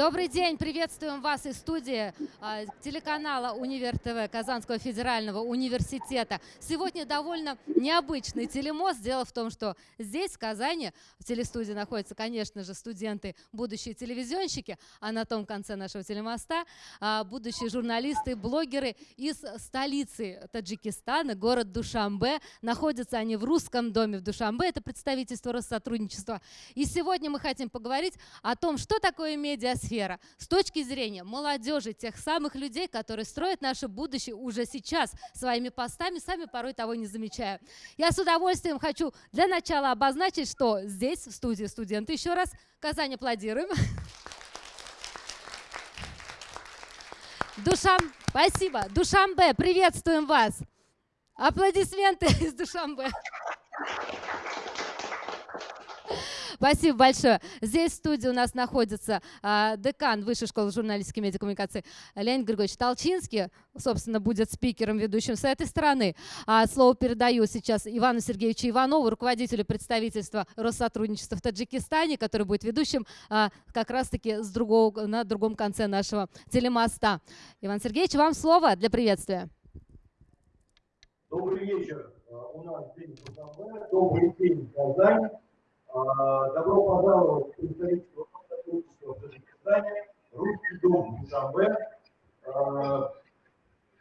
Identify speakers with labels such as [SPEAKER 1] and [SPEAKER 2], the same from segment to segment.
[SPEAKER 1] Добрый день, приветствуем вас из студии а, телеканала Универ ТВ Казанского федерального университета. Сегодня довольно необычный телемост. Дело в том, что здесь, в Казани, в телестудии находятся, конечно же, студенты, будущие телевизионщики, а на том конце нашего телемоста а, будущие журналисты, блогеры из столицы Таджикистана, город Душамбе. Находятся они в русском доме в Душамбе, это представительство Россотрудничества. И сегодня мы хотим поговорить о том, что такое медиа сфера с точки зрения молодежи, тех самых людей, которые строят наше будущее уже сейчас своими постами, сами порой того не замечая. Я с удовольствием хочу для начала обозначить, что здесь, в студии студенты, еще раз, Казань аплодируем. Душам, спасибо. Душамбе, приветствуем вас. Аплодисменты из Душамбе. Спасибо большое. Здесь в студии у нас находится а, декан Высшей школы журналистики и медиакоммуникации Леонид Григорьевич Толчинский. Собственно, будет спикером, ведущим с этой стороны. А, слово передаю сейчас Ивану Сергеевичу Иванову, руководителю представительства Россотрудничества в Таджикистане, который будет ведущим а, как раз-таки с другого, на другом конце нашего телемоста. Иван Сергеевич, вам слово для приветствия.
[SPEAKER 2] Добрый вечер. А, у нас день Добрый день, Казань. А, добро пожаловать в представительство сотрудничества Таджикистане, русский дом Душанбе. А,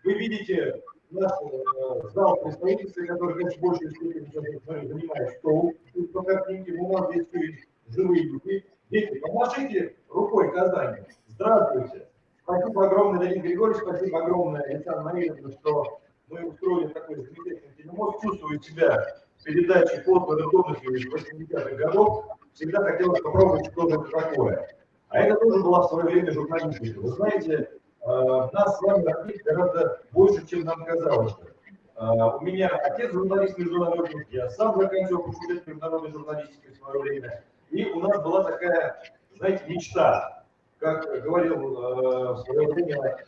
[SPEAKER 2] вы видите наш э, зал представительства, который, конечно, в большей степени занимает стол. Тут по картинке, у нас здесь есть живые люди. Дети, помашите рукой Казани. Здравствуйте. Спасибо огромное, Леонид Григорьевич, спасибо огромное, Александр Марьевна, что мы устроили такой замечательный телемост. Чувствую себя передачи фото готовности 80-х годов, всегда хотелось попробовать что-то такое. А это тоже была в свое время журналистика. Вы знаете, э, нас с вами открыть гораздо больше, чем нам казалось. Э, у меня отец журналист международный, я сам заканчивал факультет международной журналистики в свое время. И у нас была такая, знаете, мечта. Как говорил э, в свое время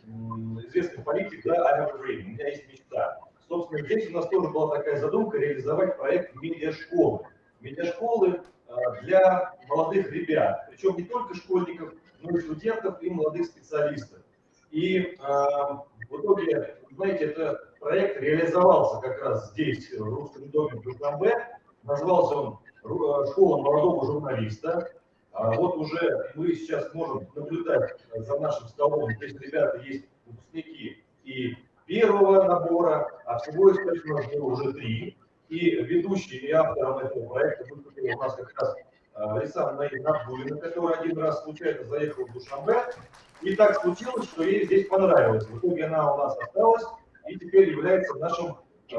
[SPEAKER 2] известный политик, да, a dream, у меня есть мечта. Собственно, здесь у нас тоже была такая задумка реализовать проект медиашколы. Медиашколы а, для молодых ребят, причем не только школьников, но и студентов и молодых специалистов. И э, в итоге, знаете, этот проект реализовался как раз здесь, в Русском доме в Душанбе. Назвался он «Школа молодого журналиста». А вот уже мы сейчас можем наблюдать за нашим столом. Здесь ребята есть выпускники и первого набора, а всего источно уже три. И ведущий и автором этого проекта выступил у нас как раз Александр Наид Набдулина, который один раз случайно заехал в Душанбе. И так случилось, что ей здесь понравилось. В итоге она у нас осталась и теперь является нашим э,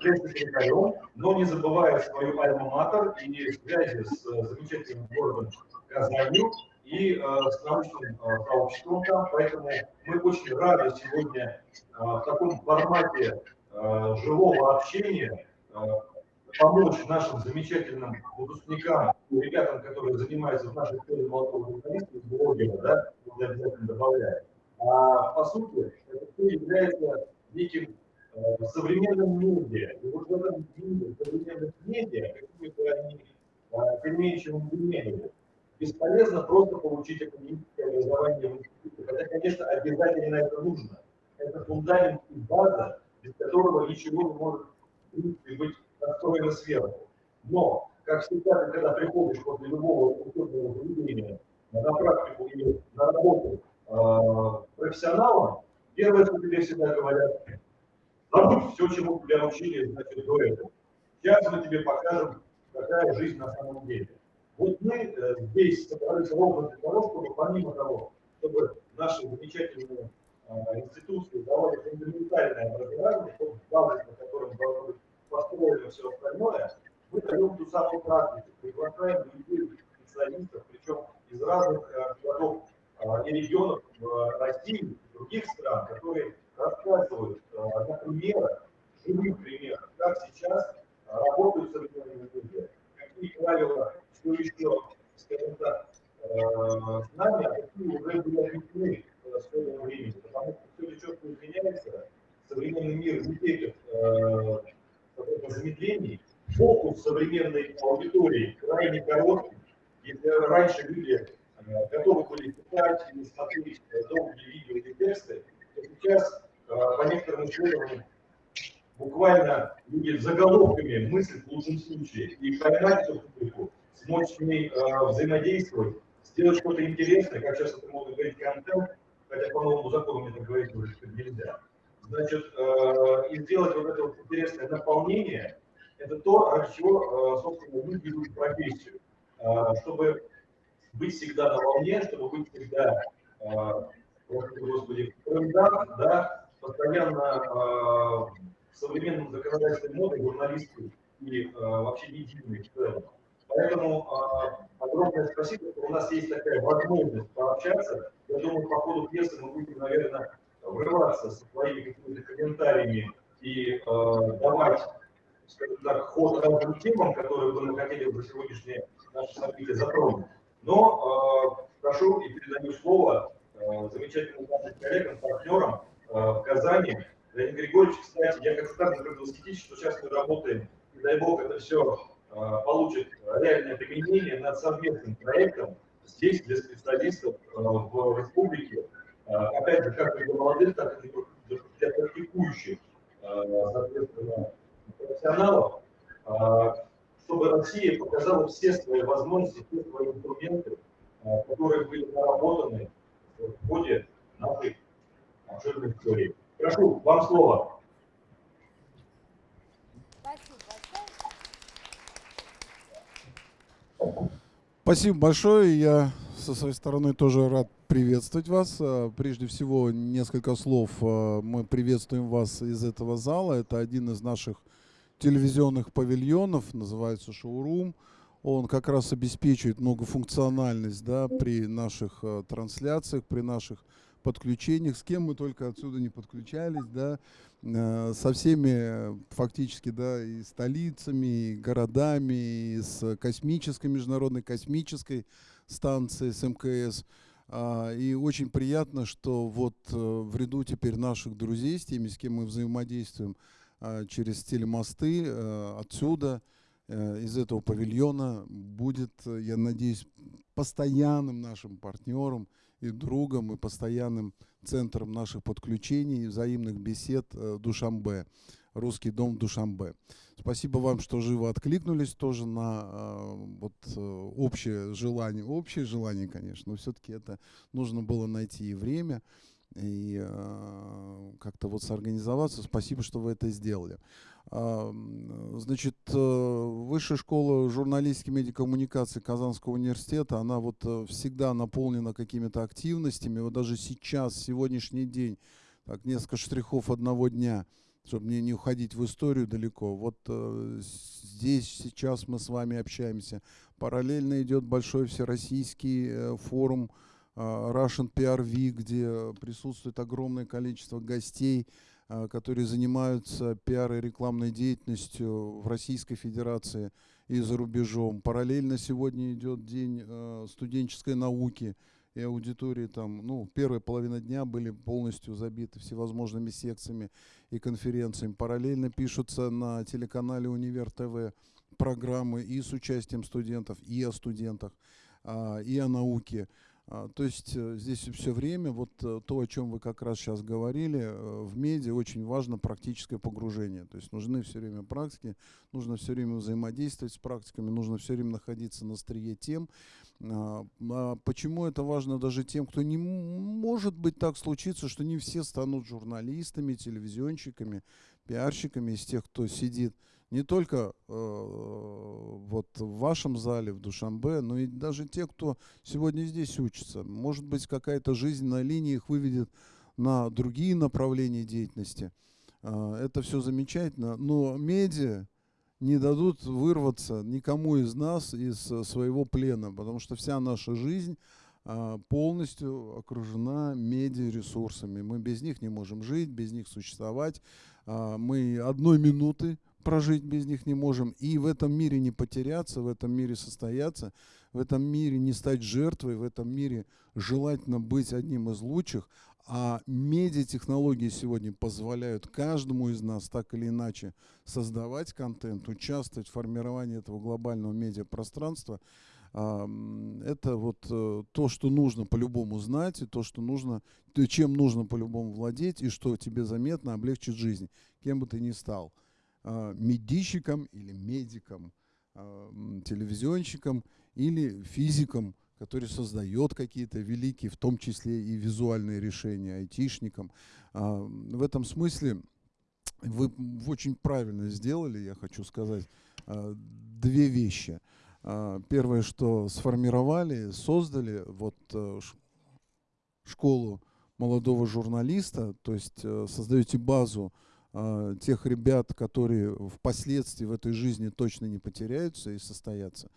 [SPEAKER 2] пресс-секретарем, но не забывая свою альма-матер и связи с э, замечательным городом Казанью и э, с научным э, сообществом там. Поэтому мы очень рады сегодня э, в таком формате э, живого общения э, помочь нашим замечательным выпускникам, ребятам, которые занимаются в нашей школе молодого журналиста, блогера, да, я обязательно добавляю. А по сути, это все является неким э, современным медиа. И вот в этом мире современных медиа, какими бы они э, переменчивым не бесполезно просто получить академическое образование в институте. Хотя, конечно, обязательно это нужно. Это фундамент и база, без которого ничего не может быть построено сверху. Но, как всегда, когда приходишь после любого учебного заведения на практику или на работу э, профессионалом, первое, что тебе всегда говорят, забудь все, чему тебя научили значит, до этого. Сейчас мы тебе покажем, какая жизнь на самом деле. Вот мы э, здесь собрались ровно для того, чтобы помимо того, чтобы наши замечательные э, институции давали фундаментальное образование, чтобы базис, на котором должно быть построено все остальное, мы даем ту самую практику, приглашаем людей, специалистов, причем из разных э, городов и регионов России, других стран, которые рассказывают на примерах, живых примерах, как сейчас работают современные люди, какие правила что еще, скажем так, э, а какие уже были объяснены в своем времени, потому что все четко изменяется, современный мир не терпит э, замедлений, фокус современной аудитории крайне короткий. Если раньше люди э, готовы были читать или смотреть долгие видео или тексты, то сейчас по некоторым исследованиям буквально люди заголовками мыслят в лучшем случае и поймать эту публику, смочь с ней э, взаимодействовать, сделать что-то интересное, как сейчас это можно говорить, контент, хотя по новому закону мне так говорить уже нельзя. Значит, э, и сделать вот это вот интересное наполнение, это то, ради чего, э, собственно, люди идут в профессию. Э, чтобы быть всегда на волне, чтобы быть всегда, э, господи, в да, постоянно э, современном законодательной моды журналисты и э, вообще медийные в целом. Поэтому э, огромное спасибо, что у нас есть такая возможность пообщаться. Я думаю, по ходу пьесы мы будем, наверное, врываться со своими какими-то комментариями и э, давать, скажем так, ход разным темам, которые бы мы хотели бы сегодняшнее наше событие затронуть. Но э, прошу и передаю слово э, замечательным нашим коллегам, партнерам э, в Казани, Леонид Григорьевич, кстати, я как всегда говорю восхитить, что сейчас мы работаем, и дай бог это все а, получит реальное применение над совместным проектом здесь для специалистов а, в республике, а, опять же, как для молодых, так и для практикующих, соответственно, профессионалов, чтобы Россия показала все свои возможности, все свои инструменты, которые были наработаны в ходе нашей обширной истории. Прошу, вам слово.
[SPEAKER 3] Спасибо большое. Я со своей стороны тоже рад приветствовать вас. А, прежде всего, несколько слов. А, мы приветствуем вас из этого зала. Это один из наших телевизионных павильонов, называется шоурум. Он как раз обеспечивает многофункциональность да, при наших а, трансляциях, при наших подключениях, с кем мы только отсюда не подключались, да, э, со всеми фактически, да, и столицами, и городами, и с космической, международной космической станцией, с МКС. А, и очень приятно, что вот э, в ряду теперь наших друзей, с теми, с кем мы взаимодействуем а, через телемосты, э, отсюда, из этого павильона будет, я надеюсь, постоянным нашим партнером – и другом, и постоянным центром наших подключений взаимных бесед э, Душамбе, Русский дом Душамбе. Спасибо вам, что живо откликнулись тоже на э, вот, э, общее желание. Общее желание, конечно, но все-таки это нужно было найти и время, и как-то вот сорганизоваться. Спасибо, что вы это сделали. Значит, э, Высшая школа журналистики и медиакоммуникации Казанского университета, она вот э, всегда наполнена какими-то активностями. Вот даже сейчас, сегодняшний день, так, несколько штрихов одного дня, чтобы не, не уходить в историю далеко. Вот э, здесь сейчас мы с вами общаемся. Параллельно идет большой всероссийский форум Russian PRV, где присутствует огромное количество гостей, которые занимаются пиар и рекламной деятельностью в Российской Федерации и за рубежом. Параллельно сегодня идет день а, студенческой науки, и аудитории там, ну, первая половина дня были полностью забиты всевозможными секциями и конференциями. Параллельно пишутся на телеканале Универ ТВ программы и с участием студентов, и о студентах, а, и о науке. А, то есть э, здесь все время, вот э, то, о чем вы как раз сейчас говорили, э, в медиа очень важно практическое погружение. То есть нужны все время практики, нужно все время взаимодействовать с практиками, нужно все время находиться на острие тем. А, а почему это важно даже тем, кто не может быть так случиться, что не все станут журналистами, телевизионщиками, пиарщиками из тех, кто сидит не только э, вот в вашем зале, в Душамбе, но и даже те, кто сегодня здесь учится. Может быть, какая-то жизненная линия их выведет на другие направления деятельности. Э, это все замечательно, но медиа не дадут вырваться никому из нас из своего плена, потому что вся наша жизнь э, полностью окружена медиаресурсами. Мы без них не можем жить, без них существовать. Э, мы одной минуты прожить без них не можем. И в этом мире не потеряться, в этом мире состояться, в этом мире не стать жертвой, в этом мире желательно быть одним из лучших. А медиатехнологии сегодня позволяют каждому из нас так или иначе создавать контент, участвовать в формировании этого глобального медиапространства. А, Это вот э, то, что нужно по-любому знать, и то, что нужно, чем нужно по-любому владеть, и что тебе заметно облегчит жизнь, кем бы ты ни стал. А, Медийщиком или медиком, а, телевизионщиком или физиком, который создает какие-то великие, в том числе и визуальные решения, айтишником. А, В этом смысле вы очень правильно сделали, я хочу сказать, две вещи. Первое, что сформировали, создали вот э, школу молодого журналиста, то есть э, создаете базу а, тех ребят, которые впоследствии в этой жизни точно не потеряются и состоятся.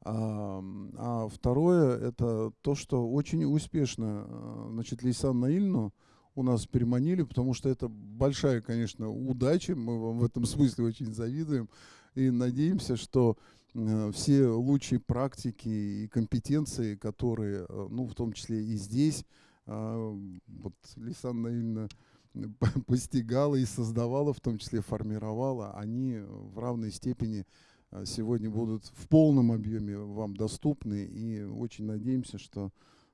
[SPEAKER 3] А, а второе – это то, что очень успешно э, значит, Лейсан Наильну у нас переманили, потому что это большая, конечно, удача, мы вам в этом смысле очень завидуем и надеемся, что э, все лучшие практики и компетенции, которые, э, ну, в том числе и здесь, а, вот Лисан Наильна постигала и создавала, в том числе формировала, они в равной степени а, сегодня будут в полном объеме вам доступны. И очень надеемся, что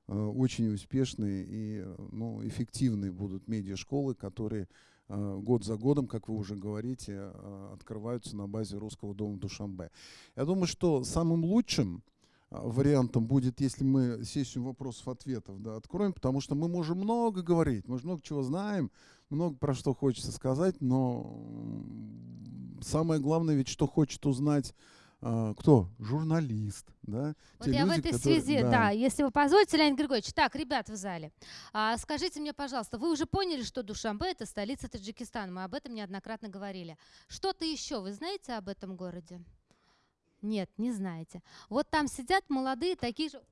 [SPEAKER 3] э, очень успешные и э, ну, эффективные будут медиашколы, которые э, год за годом, как вы уже говорите, э, открываются на базе Русского дома Душанбе. Я думаю, что самым лучшим вариантом будет, если мы сессию вопросов-ответов да, откроем, потому что мы можем много говорить, мы же много чего знаем, много про что хочется сказать, но самое главное ведь, что хочет узнать а, кто? Журналист, да?
[SPEAKER 1] Вот
[SPEAKER 3] Те
[SPEAKER 1] я в
[SPEAKER 3] люди,
[SPEAKER 1] этой
[SPEAKER 3] которые-
[SPEAKER 1] связи, да. если вы позволите, Леонид Григорьевич. Так, ребят в зале, а, скажите мне, пожалуйста, вы уже поняли, что Душанбе – это столица Таджикистана? Мы об этом неоднократно говорили. Что-то еще вы знаете об этом городе? Нет, не знаете. Вот там сидят молодые, такие же,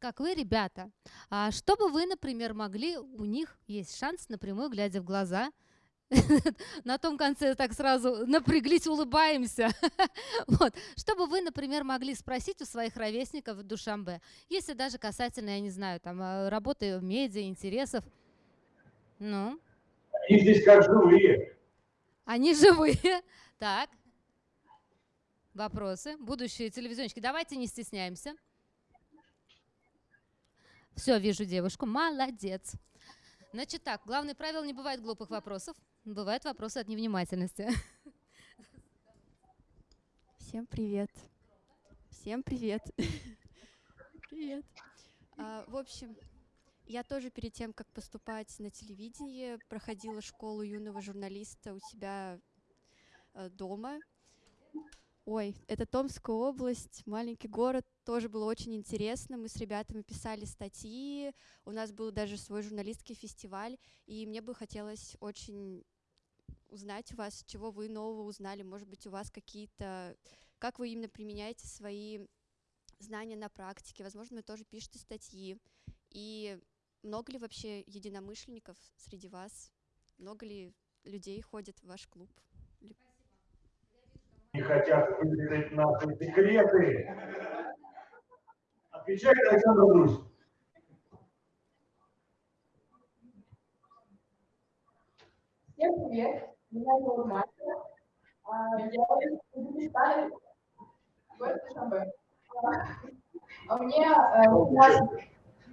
[SPEAKER 1] как вы, ребята. А что бы вы, например, могли, у них есть шанс напрямую, глядя в глаза, на том конце так сразу напряглись, улыбаемся. Вот. Что бы вы, например, могли спросить у своих ровесников в Душамбе, если даже касательно, я не знаю, там, э, работы в медиа, интересов? Ну,
[SPEAKER 2] Они здесь как живые.
[SPEAKER 1] они живые. Так. Вопросы? Будущие телевизионщики. Давайте не стесняемся. Все, вижу девушку. Молодец. Значит так, главное правило, не бывает глупых вопросов. Бывают вопросы от невнимательности.
[SPEAKER 4] Всем привет. Всем привет. Привет. А, в общем, я тоже перед тем, как поступать на телевидение, проходила школу юного журналиста у себя э, дома. Ой, это Томская область, маленький город, тоже было очень интересно. Мы с ребятами писали статьи, у нас был даже свой журналистский фестиваль, и мне бы хотелось очень узнать у вас, чего вы нового узнали. Может быть, у вас какие-то как вы именно применяете свои знания на практике. Возможно, вы тоже пишете статьи. И много ли вообще единомышленников среди вас? Много ли людей ходит в ваш клуб?
[SPEAKER 2] Не хотят выдать наши секреты. Отвечай, Александр Андрюш.
[SPEAKER 5] Всем привет, меня зовут Настя. А, Я из Узбекистана, город Душанбе. А, а Мне э, 17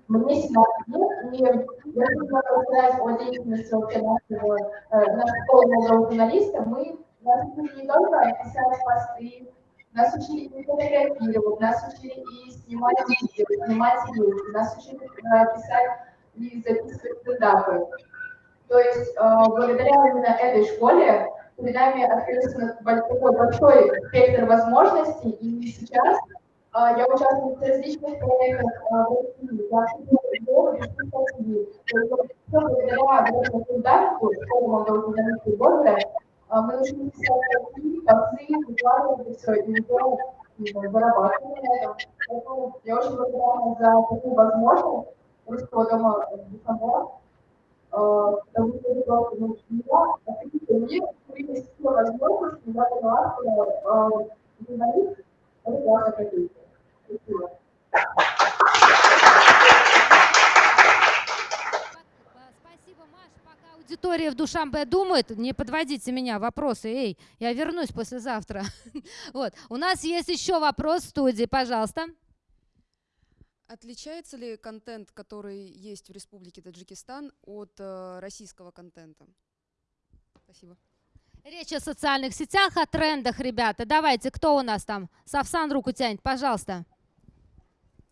[SPEAKER 5] мне 17 лет, и я хотела рассказать о деятельности вообще нашего, э, нашей школы журналиста. Мы нас учили не только писать посты, нас учили и фотографировать, нас учили и снимать видео, снимать рилсы, нас учили э, писать и записывать стендапы. То есть э, благодаря именно этой школе перед нами открылся бо- такой большой спектр возможностей, и сейчас э, я участвую в различных проектах в России. Я активно вот всё благодаря этому фундаменту школы молодого журналиста и мы научились писать статьи, посты, выкладывать это все, уже ну, зарабатываем на этом. Поэтому я очень благодарна за такую возможность Русского дома Духового потому что это просто, ну, меня, открытый мир, появились все возможности, я поняла, что э, журналист – это классно какой-то. Спасибо.
[SPEAKER 1] Пак- Спасибо, Маш. Пока аудитория в Душамбе думает, не подводите меня, вопросы, эй, я вернусь послезавтра. Вот, у нас есть еще вопрос в студии, пожалуйста.
[SPEAKER 6] Отличается ли контент, который есть в Республике Таджикистан, от э, российского контента? Спасибо.
[SPEAKER 1] Речь о социальных сетях, о трендах, ребята. Давайте, кто у нас там? Савсан руку тянет, пожалуйста.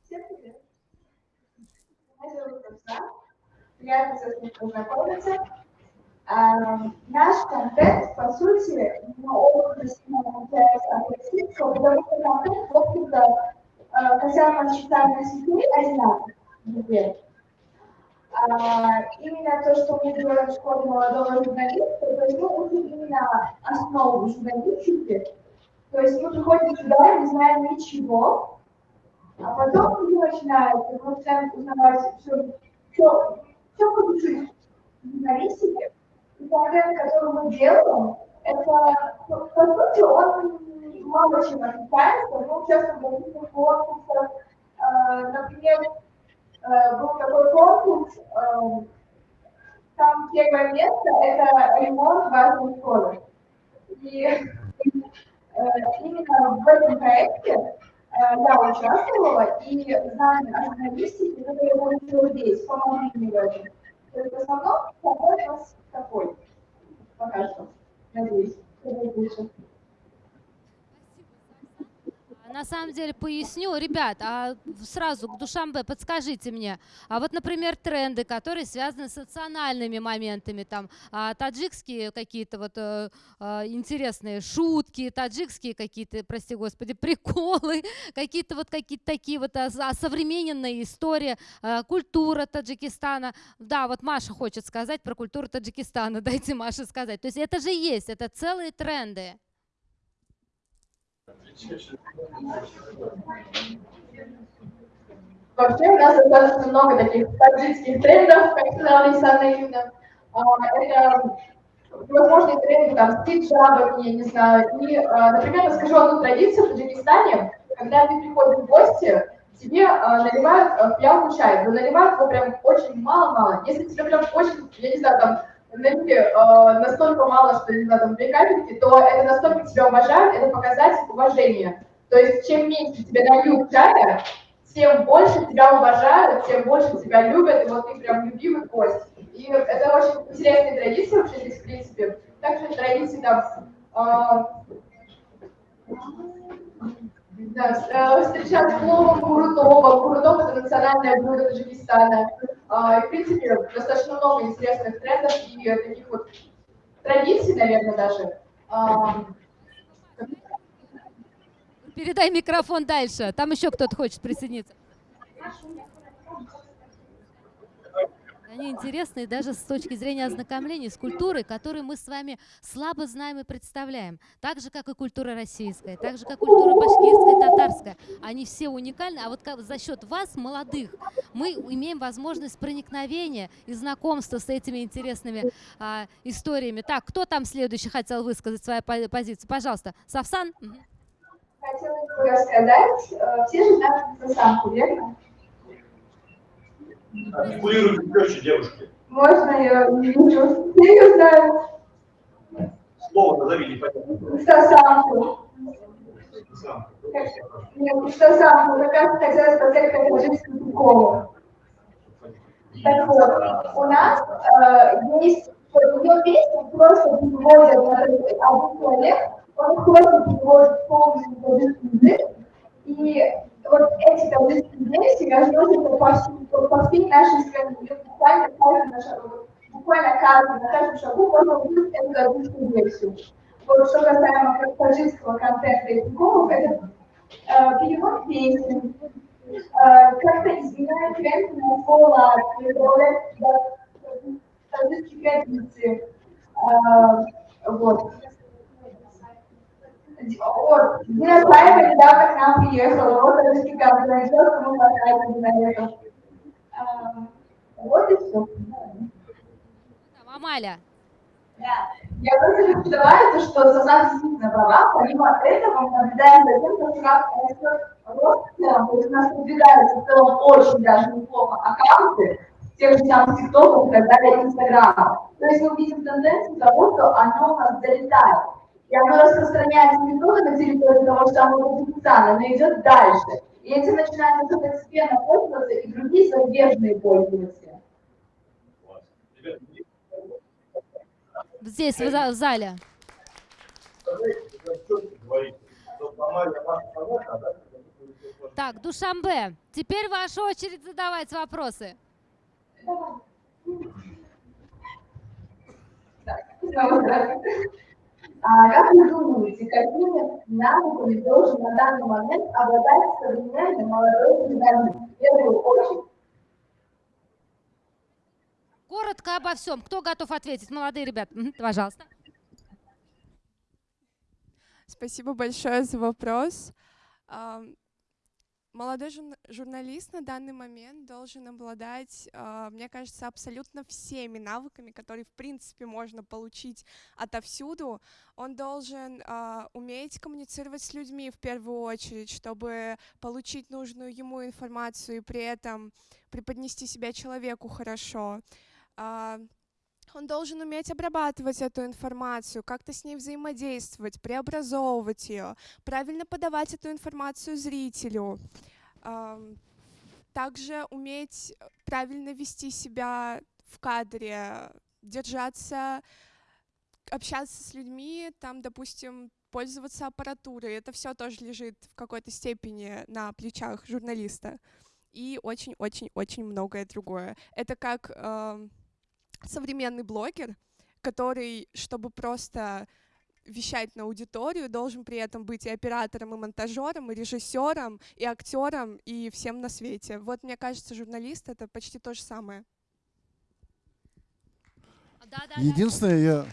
[SPEAKER 5] Всем привет. Меня зовут Оксана. Приятно с вами познакомиться. А, наш контент, по сути, ну, отличается от российского, потому что контент, в общем-то, касаемо социальных сетей, одинаковый. А, именно то, что мы делаем в школе молодого журналиста, то есть мы учим именно основу журналистики. То есть мы приходим сюда, не знаем ничего, а потом люди начинают, мы начинаем узнавать все, все, все по душе журналистики. И контент, который мы делаем, это, по сути, он мало чем отличается. Мы участвуем в различных конкурсах. Например, э, был такой конкурс, э, там первое место – это ремонт важной школы. И э, именно в этом проекте я участвовала, и знания о журналистике, которые я получила здесь, помогли мне в этом. То есть в основном подход у нас такой, пока что, надеюсь, что будет лучше.
[SPEAKER 1] На самом деле поясню, ребят, а сразу к Душамбе подскажите мне, а вот, например, тренды, которые связаны с национальными моментами, там а, таджикские какие-то вот э, интересные шутки, таджикские какие-то, прости господи, приколы, какие-то вот какие-то такие вот а, а, современные истории, э, культура Таджикистана. Да, вот Маша хочет сказать про культуру Таджикистана, дайте Маше сказать. То есть это же есть, это целые тренды.
[SPEAKER 5] Вообще у нас достаточно много таких таджикских трендов, как сказала Александра Юрьевна. А, Это возможные тренды, там, с хиджабами, я не знаю. И, а, например, расскажу одну традицию в Таджикистане. Когда ты приходишь в гости, тебе а, наливают а, пьяный чай, но наливают его прям очень мало-мало. Если тебе прям очень, я не знаю, там, налили а, настолько мало, что, не знаю, там, две капельки, то это настолько тебя уважают, это показатель уважения. То есть, чем меньше тебе нальют чая, тем больше тебя уважают, тем больше тебя любят, и вот ты прям любимый гость. И это очень интересная традиция вообще здесь, в принципе. Также традиции там, а, да, э, встречать с пловом курутова. Курутов – это национальное блюдо Таджикистана. А, и, в принципе, достаточно много интересных трендов и таких вот традиций, наверное, даже. А,
[SPEAKER 1] Передай микрофон дальше, там еще кто-то хочет присоединиться. Они интересные даже с точки зрения ознакомления с культурой, которую мы с вами слабо знаем и представляем. Так же, как и культура российская, так же, как культура башкирская, татарская. Они все уникальны, а вот как- за счет вас, молодых, мы имеем возможность проникновения и знакомства с этими интересными а, историями. Так, кто там следующий хотел высказать свою по- позицию? Пожалуйста, Савсан?
[SPEAKER 5] Хотела бы рассказать, э, все же знают Сасанку, верно?
[SPEAKER 2] Артикулируйте четче, девушки.
[SPEAKER 5] Можно я не? Я ее знаю.
[SPEAKER 2] Слово назови, непонятно.
[SPEAKER 5] Сасанку.
[SPEAKER 2] Сам.
[SPEAKER 5] Нет, Сасанку, как хотела сказать, как таджикскую приколу. Так вот, у нас э, есть, ее песню просто переводят на один человек, он просто переводит полностью на язык, и вот эти таджикские песни разносятся по, всей- по всей нашей стране, буквально каждый на шагу, буквально каждый на каждом шагу можно увидеть эту таджикскую версию. Вот что касаемо как таджикского контента и приколов, это э, перевод песен, э, как-то изменяет тренд на добавляет туда таджикские традиции. Э, Вот. Вот, Дина Саева недавно к нам приехала, вот таджикский контент, мы потратили на это. Э, Вот и все.
[SPEAKER 1] Амаля.
[SPEAKER 5] Да. Я просто то, что Сасан действительно права. Помимо этого, мы наблюдаем за тем, как растет рост. То есть у нас продвигаются в целом очень даже неплохо аккаунты тех же самых ТикТоков и так далее, Инстаграма. То есть мы видим тенденцию того, что оно у нас залетает. И оно распространяется не только на территории того же самого Таджикистана, но идет дальше. и этим начинают уже постепенно пользоваться и другие зарубежные пользователи.
[SPEAKER 1] Здесь, в за- в зале. Так, Душамбе, теперь ваша очередь задавать вопросы.
[SPEAKER 5] Так, здравствуйте. А как вы думаете, какими навыками должен на данный момент обладать современный молодой журналист? В первую очередь,
[SPEAKER 1] Коротко обо всем. Кто готов ответить? Молодые ребята, пожалуйста.
[SPEAKER 7] Спасибо большое за вопрос. Молодой журна- журналист на данный момент должен обладать, а, мне кажется, абсолютно всеми навыками, которые, в принципе, можно получить отовсюду. Он должен а, уметь коммуницировать с людьми в первую очередь, чтобы получить нужную ему информацию и при этом преподнести себя человеку хорошо. Он должен уметь обрабатывать эту информацию, как-то с ней взаимодействовать, преобразовывать ее, правильно подавать эту информацию зрителю. Также уметь правильно вести себя в кадре, держаться, общаться с людьми, там, допустим, пользоваться аппаратурой. Это все тоже лежит в какой-то степени на плечах журналиста. И очень-очень-очень многое другое. Это как современный блогер, который, чтобы просто вещать на аудиторию, должен при этом быть и оператором, и монтажером, и режиссером, и актером, и всем на свете. Вот мне кажется, журналист это почти то же самое.
[SPEAKER 1] Да.
[SPEAKER 3] Единственное, я,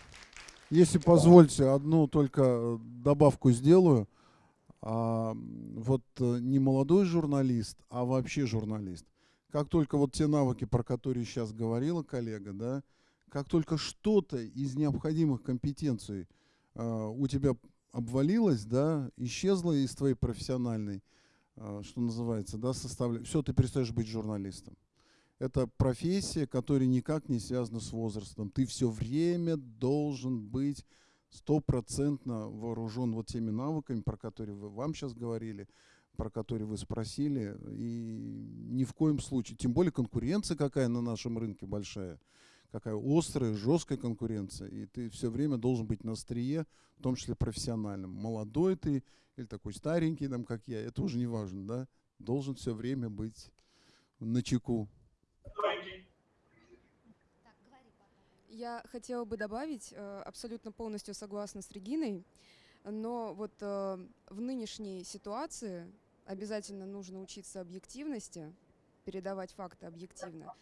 [SPEAKER 3] если позвольте, одну только э, добавку сделаю. А, вот э, не молодой журналист, а вообще журналист. Как только вот те навыки, про которые сейчас говорила коллега, да, как только что-то из необходимых компетенций а, у тебя обвалилось, да, исчезло из твоей профессиональной, а, что называется, да, составля... все, ты перестаешь быть журналистом. Это профессия, которая никак не связана с возрастом. Ты все время должен быть стопроцентно вооружен вот теми навыками, про которые вы, вам сейчас говорили, про которые вы спросили. И ни в коем случае, тем более конкуренция какая на нашем рынке большая, какая острая, жесткая конкуренция. И ты все время должен быть на острие, в том числе профессиональным. Молодой ты или такой старенький, там, как я, это уже не важно, да? Должен все время быть на чеку.
[SPEAKER 6] Я хотела бы добавить, э, абсолютно полностью согласна с Региной, но вот э, в нынешней ситуации обязательно нужно учиться объективности, передавать факты объективно,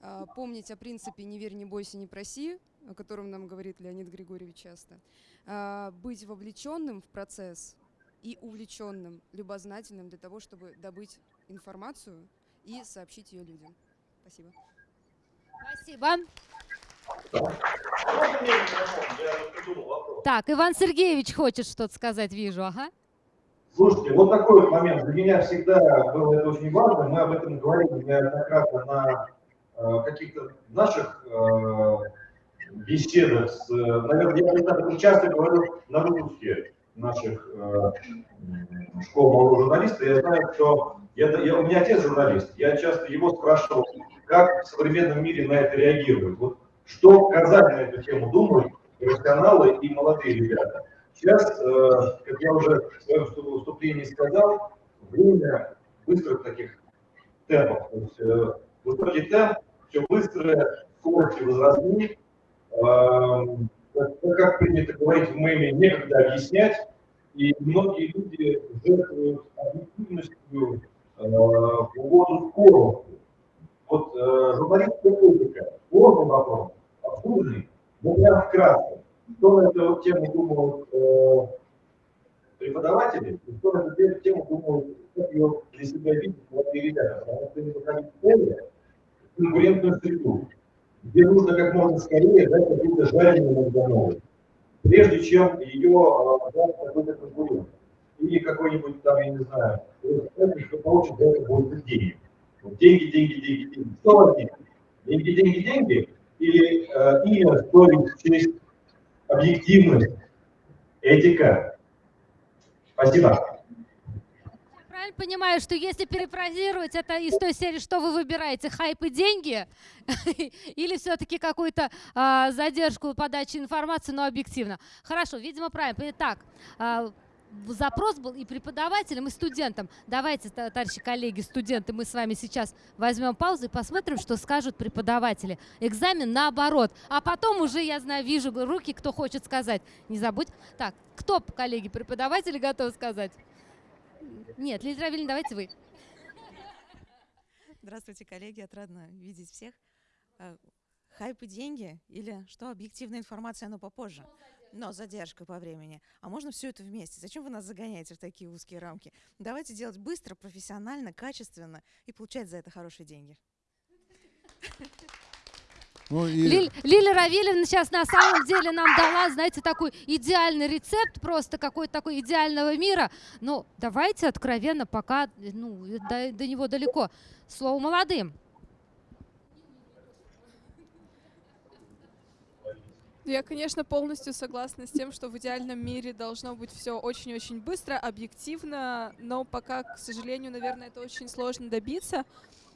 [SPEAKER 6] э, помнить о принципе «не верь, не бойся, не проси», о котором нам говорит Леонид Григорьевич часто, э, быть вовлеченным в процесс и увлеченным, любознательным для того, чтобы добыть информацию и сообщить ее людям. Спасибо.
[SPEAKER 1] Спасибо. Так, Иван Сергеевич хочет что-то сказать, вижу, ага.
[SPEAKER 2] Слушайте, вот такой вот момент. Для меня всегда было это очень важно. Мы об этом говорили неоднократно на э, каких-то наших э, беседах. С, э, наверное, я не так часто говорю на выпуске наших школ молодого журналиста. Я знаю, что я, я- у меня отец журналист. Я часто его спрашивал, как в современном мире на это реагируют. Вот что сказать на эту тему думают профессионалы и молодые ребята. Сейчас, э, как я уже в своем выступлении сказал, время быстрых таких темпов. То есть, э, высокий темп, все быстрое, скорости возросли. Эм, как, принято говорить в меме, некогда объяснять. И многие люди жертвуют объективностью э, в угоду скорости. Вот журналистская этика, сложный вопрос, обсужденный, но прям вкратце. Что на эту тему думают э, преподаватели, и что на эту тему думают, как ее для себя видят молодые ребята, потому что они выходят в поле, в конкурентную среду, где нужно как можно скорее дать какую-то жареную Магдановой, прежде чем ее э, даст какой-то конкурент. Или какой-нибудь там, я не знаю, кто получит за это больше денег. Деньги, деньги, деньги, деньги. Что важнее? Деньги, деньги, деньги? Или э, имя, совесть, честь, объективность, этика? Спасибо.
[SPEAKER 1] Правильно правильно понимаю, что если перефразировать это из той серии, что вы выбираете, хайп и деньги, или все-таки какую-то а, задержку подачи информации, но объективно? Хорошо, видимо, правильно. Так, а, запрос был и преподавателям, и студентам. Давайте, товарищи коллеги, студенты, мы с вами сейчас возьмем паузу и посмотрим, что скажут преподаватели. Экзамен наоборот. А потом уже, я знаю, вижу руки, кто хочет сказать. Не забудь. Так, кто, коллеги, преподаватели готовы сказать? Нет, Лилия Равильевна, давайте вы.
[SPEAKER 8] Здравствуйте, коллеги, отрадно видеть всех. Э, хайп и деньги или что, объективная информация, но попозже? Но задержка по времени. А можно все это вместе? Зачем вы нас загоняете в такие узкие рамки? Давайте делать быстро, профессионально, качественно и получать за это хорошие деньги.
[SPEAKER 1] Ну и... Лиль, Лиля Равильевна сейчас на самом деле нам дала, знаете, такой идеальный рецепт, просто какой-то такой идеального мира. Но давайте откровенно, пока ну, до, до него далеко. Слово молодым.
[SPEAKER 9] Я, конечно, полностью согласна с тем, что в идеальном мире должно быть все очень-очень быстро, объективно, но пока, к сожалению, наверное, это очень сложно добиться.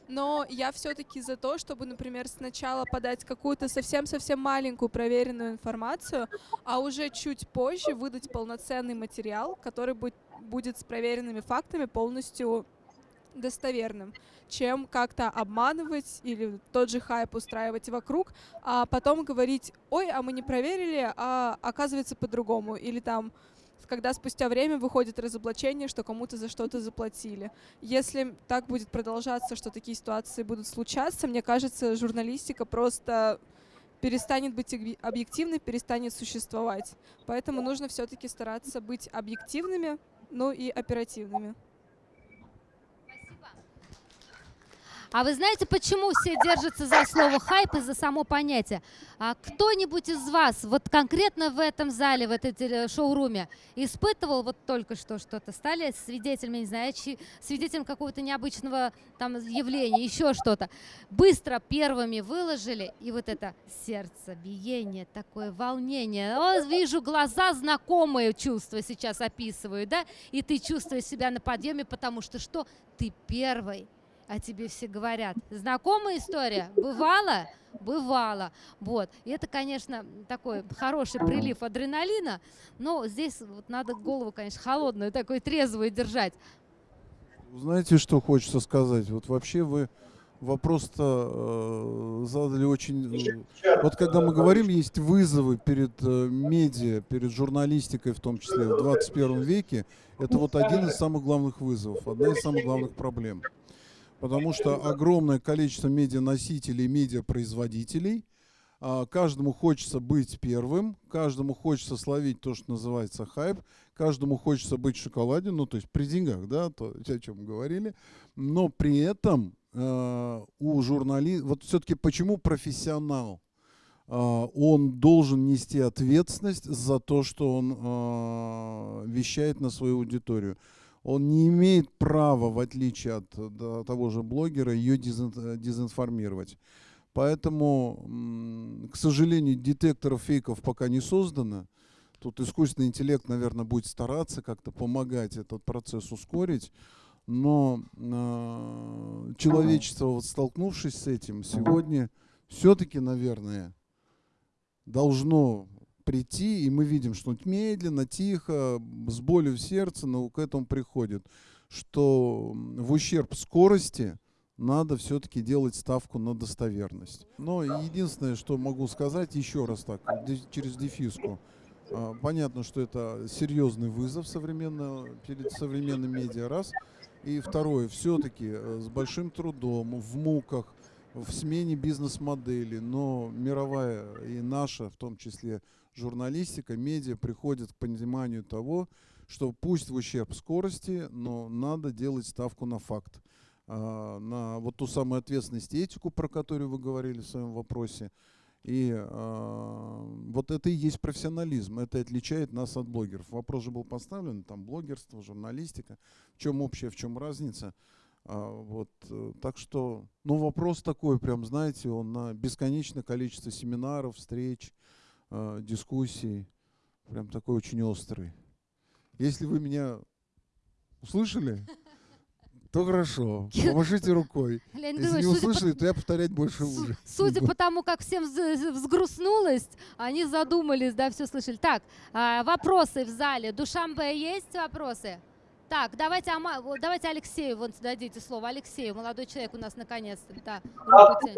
[SPEAKER 9] Но я все-таки за то, чтобы, например, сначала подать какую-то совсем-совсем маленькую проверенную информацию, а уже чуть позже выдать полноценный материал, который будет, с проверенными фактами полностью достоверным, чем как-то обманывать или тот же хайп устраивать вокруг, а потом говорить, ой, а мы не проверили, а оказывается по-другому. Или там когда спустя время выходит разоблачение, что кому-то за что-то заплатили. Если так будет продолжаться, что такие ситуации будут случаться, мне кажется, журналистика просто перестанет быть объективной, перестанет существовать. Поэтому нужно все-таки стараться быть объективными, ну и оперативными.
[SPEAKER 1] А вы знаете, почему все держатся за слово хайп и за само понятие? А кто-нибудь из вас вот конкретно в этом зале, в этой шоуруме испытывал вот только что что-то? Стали свидетелями, не знаю, свидетелем какого-то необычного там явления, еще что-то. Быстро первыми выложили, и вот это сердце, биение, такое волнение. О, вижу глаза, знакомые чувства сейчас описываю, да? И ты чувствуешь себя на подъеме, потому что что? Ты первый о тебе все говорят. Знакомая история? Бывало? Бывало. Вот. И это, конечно, такой хороший прилив адреналина, но здесь вот надо голову, конечно, холодную, такой трезвую держать.
[SPEAKER 3] Знаете, что хочется сказать? Вот вообще вы вопрос-то э, задали очень... Э, вот когда мы говорим, есть вызовы перед э, медиа, перед журналистикой в том числе в 21 веке, это вот один из самых главных вызовов, одна из самых главных проблем потому что огромное количество медианосителей, медиапроизводителей, а, каждому хочется быть первым, каждому хочется словить то, что называется хайп, каждому хочется быть в шоколаде, ну то есть при деньгах, да, то, о чем мы говорили, но при этом э, у журналиста, вот все-таки почему профессионал? Uh, он должен нести ответственность за то, что он uh, вещает на свою аудиторию он не имеет права, в отличие от да, того же блогера, ее дезинформировать. Поэтому, к сожалению, детекторов фейков пока не создано. Тут искусственный интеллект, наверное, будет стараться как-то помогать этот процесс ускорить. Но э, человечество, вот столкнувшись с этим, сегодня все-таки, наверное, должно прийти, и мы видим, что медленно, тихо, с болью в сердце, но к этому приходит, что в ущерб скорости надо все-таки делать ставку на достоверность. Но единственное, что могу сказать, еще раз так, через дефиску, а, понятно, что это серьезный вызов современного, перед современным медиа, раз. И второе, все-таки э, с большим трудом, в муках, в смене бизнес-модели, но мировая и наша, в том числе журналистика, медиа приходят к пониманию того, что пусть в ущерб скорости, но надо делать ставку на факт, а, на вот ту самую ответственность и этику, про которую вы говорили в своем вопросе. И э, вот это и есть профессионализм, это отличает нас от блогеров. Вопрос же был поставлен, там блогерство, журналистика, в чем общее, в чем разница. А, вот, э, так что, ну вопрос такой, прям знаете, он на бесконечное количество семинаров, встреч, э, дискуссий, прям такой очень острый. Если вы меня услышали, то хорошо. Помашите рукой.
[SPEAKER 1] Леонид
[SPEAKER 3] Если не
[SPEAKER 1] судя по-
[SPEAKER 3] услышали, то я повторять больше уже.
[SPEAKER 1] Судя по тому, как всем вз- взгрустнулось, они задумались, да, все слышали. Так, а, вопросы в зале. Душамбе есть вопросы? Так, давайте, Ама- вот давайте Алексею вот дадите слово. Алексею, молодой человек у нас наконец-то. Да,
[SPEAKER 2] на.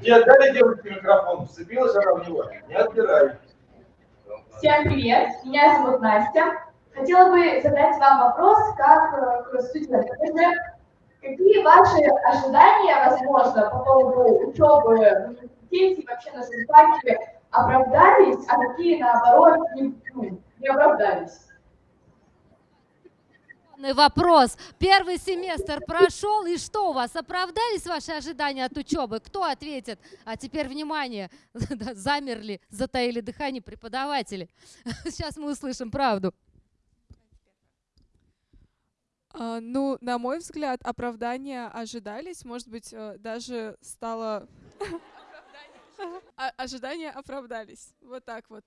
[SPEAKER 2] Тебе дали девушке микрофон, вцепилась она в него, не отбирай.
[SPEAKER 5] Всем привет, меня зовут Настя. Хотела бы задать вам вопрос, как э, к студенту. Например, Какие ваши ожидания, возможно, по поводу учебы в университете и вообще на журфаке оправдались, а какие, наоборот, не, ну, не оправдались?
[SPEAKER 1] Вопрос. Первый семестр прошел, и что у вас? Оправдались ваши ожидания от учебы? Кто ответит? А теперь внимание, замерли, затаили дыхание преподаватели. Сейчас мы услышим правду.
[SPEAKER 9] А, ну, на мой взгляд, оправдания ожидались, может быть, э, даже стало... А- Ожидания оправдались. Вот так вот.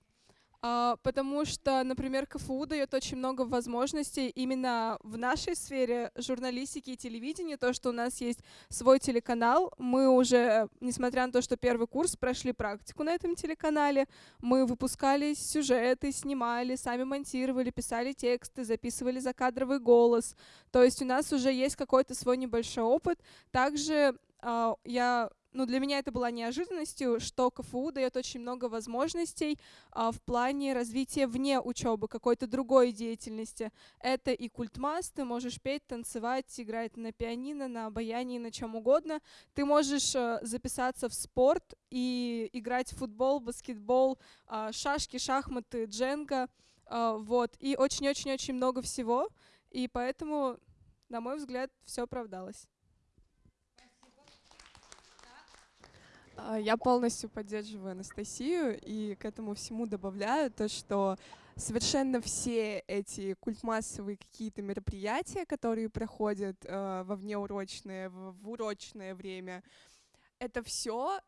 [SPEAKER 9] А, Потому что, например, КФУ дает очень много возможностей именно в нашей сфере журналистики и телевидения, то, что у нас есть свой телеканал. Мы уже, несмотря на то, что первый курс, прошли практику на этом телеканале, мы выпускали сюжеты, снимали, сами монтировали, писали тексты, записывали закадровый голос. То есть у нас уже есть какой-то свой небольшой опыт. Также а, я ну, для меня это была неожиданностью, что КФУ дает очень много возможностей а, в плане развития вне учебы, какой-то другой деятельности. Это и культмас, ты можешь петь, танцевать, играть на пианино, на обаянии, на чем угодно. Ты можешь э, записаться в спорт и играть в футбол, баскетбол, а, шашки, шахматы, дженга. а, Вот, и очень-очень-очень много всего. И поэтому, на мой взгляд, все оправдалось.
[SPEAKER 7] Я полностью поддерживаю Анастасию и к этому всему добавляю то, что совершенно все эти культмассовые какие-то мероприятия, которые проходят э, во внеурочное, в, в урочное время, это все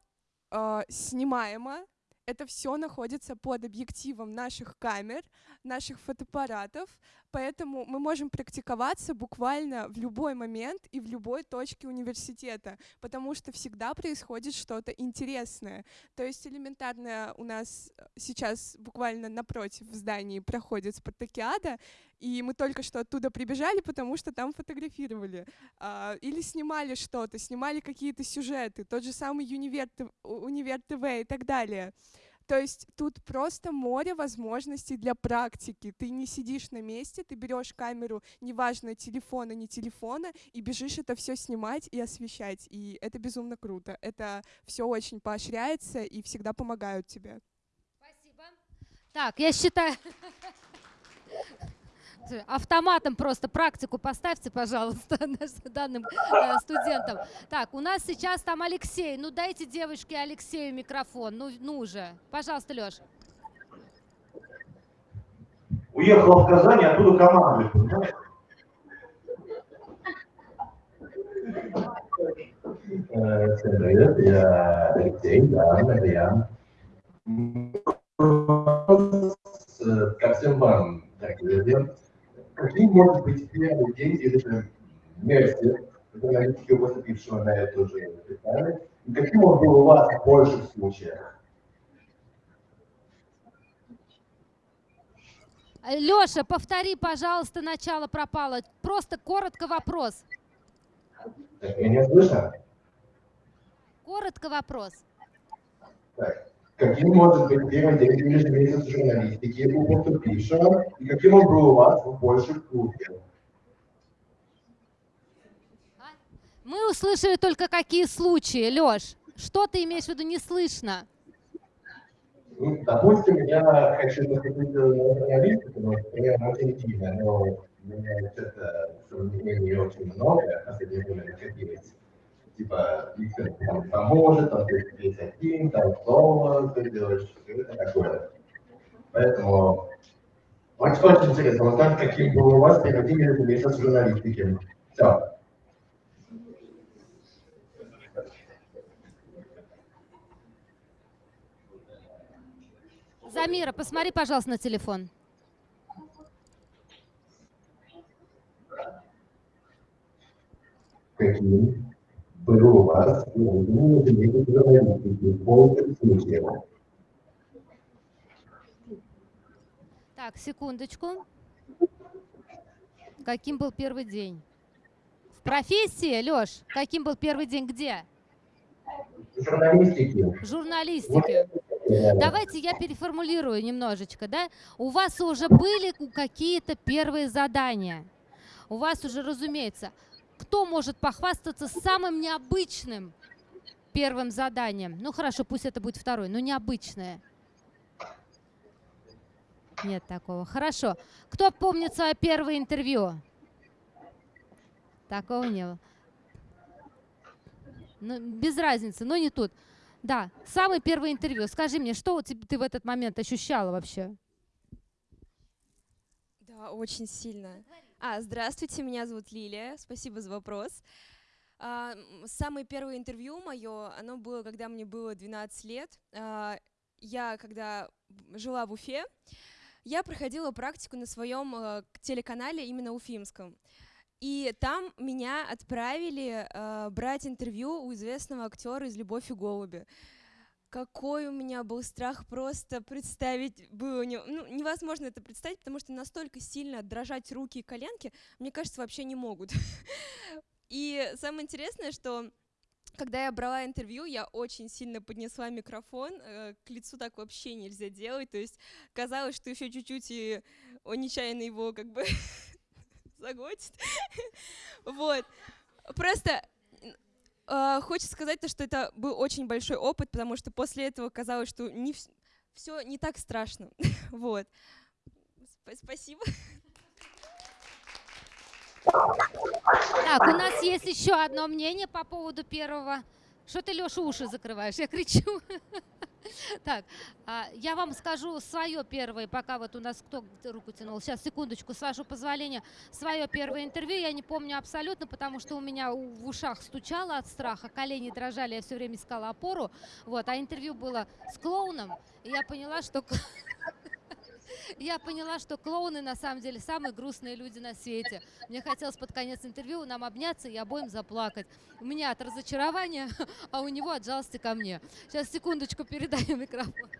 [SPEAKER 7] снимаемо, это все находится под объективом наших камер, наших фотоаппаратов, поэтому мы можем практиковаться буквально в любой момент и в любой точке университета, потому что всегда происходит что-то интересное. То есть элементарно у нас э, сейчас буквально напротив в здании проходит спартакиада, и мы только что оттуда прибежали, потому что там фотографировали. А, Или снимали что-то, снимали какие-то сюжеты, тот же самый Универ, ТВ и так далее. То есть тут просто море возможностей для практики. Ты не сидишь на месте, ты берешь камеру, неважно, телефона, не телефона, и бежишь это все снимать и освещать. И это безумно круто. Это все очень поощряется и всегда помогают тебе.
[SPEAKER 1] Так, я считаю... Автоматом просто практику поставьте, пожалуйста, нашим данным э, студентам. Так, у нас сейчас там Алексей. Ну дайте девочке Алексею микрофон. Ну, ну уже. Пожалуйста, Леш.
[SPEAKER 2] Уехала в Казань, оттуда командует, понимаешь?
[SPEAKER 10] Э, Всем привет, я Алексей, да, это я. Ко всем вам, дорогие друзья, каким может быть первый день или же вместе, журналистики поступившего на эту же специальность, и каким он был у вас в больших случаях?
[SPEAKER 1] Леша, повтори, пожалуйста, начало пропало. Просто коротко вопрос.
[SPEAKER 10] Так, меня слышно?
[SPEAKER 1] Коротко вопрос.
[SPEAKER 10] Так. Каким может быть первый день или месяц журналистики у поступившего, и каким он был у вас в больших случаях?
[SPEAKER 1] Мы услышали только какие случаи, Леш. Что ты имеешь в виду не слышно?
[SPEAKER 10] Ну, допустим, я хочу поступить на журналистику, но примерно очень сильно, но у меня что-то сомнений очень много, последнее время накопилось. Типа, Виктор там поможет, там ты здесь один, там снова ты делаешь, это такое. Поэтому очень, очень интересно узнать, каким был у вас первый месяц журналистики. Все.
[SPEAKER 1] Замира, посмотри, пожалуйста, на телефон.
[SPEAKER 10] каким был у вас именно журналистики в полном смысле.
[SPEAKER 1] Так, секундочку. Каким был первый день? В профессии, Лёш, каким был первый день где?
[SPEAKER 10] Журналистики.
[SPEAKER 1] В журналистике. Давайте я переформулирую немножечко, да? У вас уже были какие-то первые задания. У вас уже, разумеется, кто может похвастаться самым необычным первым заданием? Ну хорошо, пусть это будет второй, но необычное. Нет такого. Хорошо. Кто помнит свое первое интервью? Такого не было. Ну, без разницы, но не тут. Да, самое первое интервью. Скажи мне, что ты, в этот момент ощущала вообще?
[SPEAKER 11] Да, очень сильно. А, здравствуйте, меня зовут Лилия. Спасибо за вопрос. А, самое первое интервью мое, оно было, когда мне было 12 лет. А, я, когда жила в Уфе, я проходила практику на своем э, телеканале именно уфимском. И там меня отправили э, брать интервью у известного актера из «Любовь и голуби». Какой у меня был страх просто представить было. Ну, невозможно это представить, потому что настолько сильно дрожать руки и коленки, мне кажется, вообще не могут. И самое интересное, что когда я брала интервью, я очень сильно поднесла микрофон, э, к лицу так вообще нельзя делать, то есть казалось, что еще чуть-чуть и он нечаянно его как бы заглотит. Вот. Просто хочется сказать то, что это был очень большой опыт, потому что после этого казалось, что не все не так страшно. Вот. Спасибо.
[SPEAKER 1] Так, у нас есть еще одно мнение по поводу первого. Что ты, Леша, уши закрываешь? Я кричу. Так, а, я вам скажу свое первое, пока вот у нас кто руку тянул. Сейчас, секундочку, с вашего позволения. Свое первое интервью я не помню абсолютно, потому что у меня в ушах стучало от страха, колени дрожали, я все время искала опору. Вот, а интервью было с клоуном, и я поняла, что я поняла, что клоуны на самом деле самые грустные люди на свете. Мне хотелось под конец интервью нам обняться и обоим заплакать. У меня от разочарования, а у него от жалости ко мне. Сейчас, секундочку, передаю микрофон.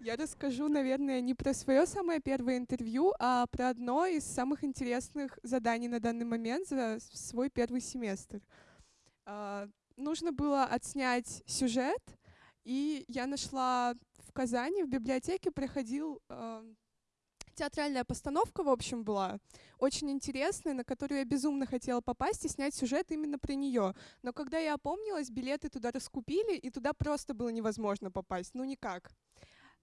[SPEAKER 7] Я расскажу, наверное, не про свое самое первое интервью, а про одно из самых интересных заданий на данный момент за свой первый семестр. Uh, нужно было отснять сюжет, и я нашла в Казани в библиотеке проходил э, театральная постановка, в общем, была очень интересная, на которую я безумно хотела попасть и снять сюжет именно про нее. Но когда я опомнилась, билеты туда раскупили, и туда просто было невозможно попасть, ну никак.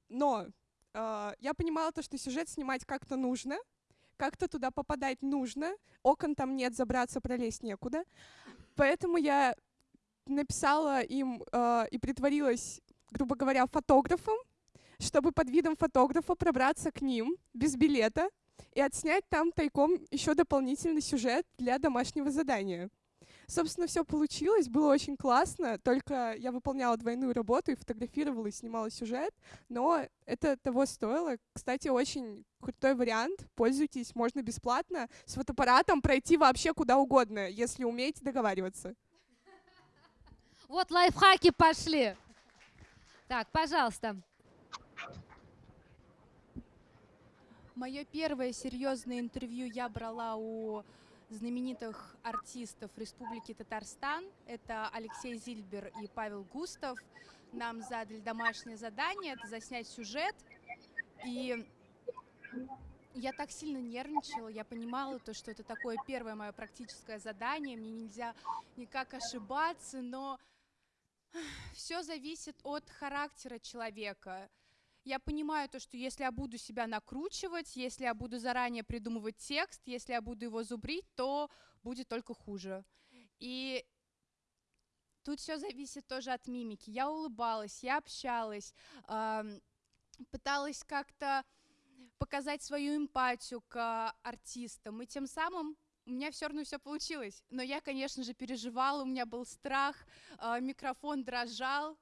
[SPEAKER 7] Но э, я понимала то, что сюжет снимать как-то нужно, как-то туда попадать нужно, окон там нет, забраться, пролезть некуда. Поэтому я написала им э, и притворилась грубо говоря, фотографом, чтобы под видом фотографа пробраться к ним без билета и отснять там тайком еще дополнительный сюжет для домашнего задания. Собственно, все получилось, было очень классно, только я выполняла двойную работу и фотографировала и снимала сюжет, но это того стоило. Кстати, очень крутой вариант, пользуйтесь, можно бесплатно с фотоаппаратом пройти вообще куда угодно, если умеете договариваться.
[SPEAKER 1] Вот лайфхаки пошли. Так, пожалуйста.
[SPEAKER 12] Мое первое серьезное интервью я брала у знаменитых артистов Республики Татарстан. Это Алексей Зильбер и Павел Густав. Нам задали домашнее задание, это заснять сюжет. И я так сильно нервничала, я понимала то, что это такое первое мое практическое задание, мне нельзя никак ошибаться, но все зависит от характера человека. Я понимаю то, что если я буду себя накручивать, если я буду заранее придумывать текст, если я буду его зубрить, то будет только хуже. И тут все зависит тоже от мимики. Я улыбалась, я общалась, пыталась как-то показать свою эмпатию к артистам, и тем самым у меня все равно все получилось. Но я, конечно же, переживала, у меня был страх, э, микрофон дрожал,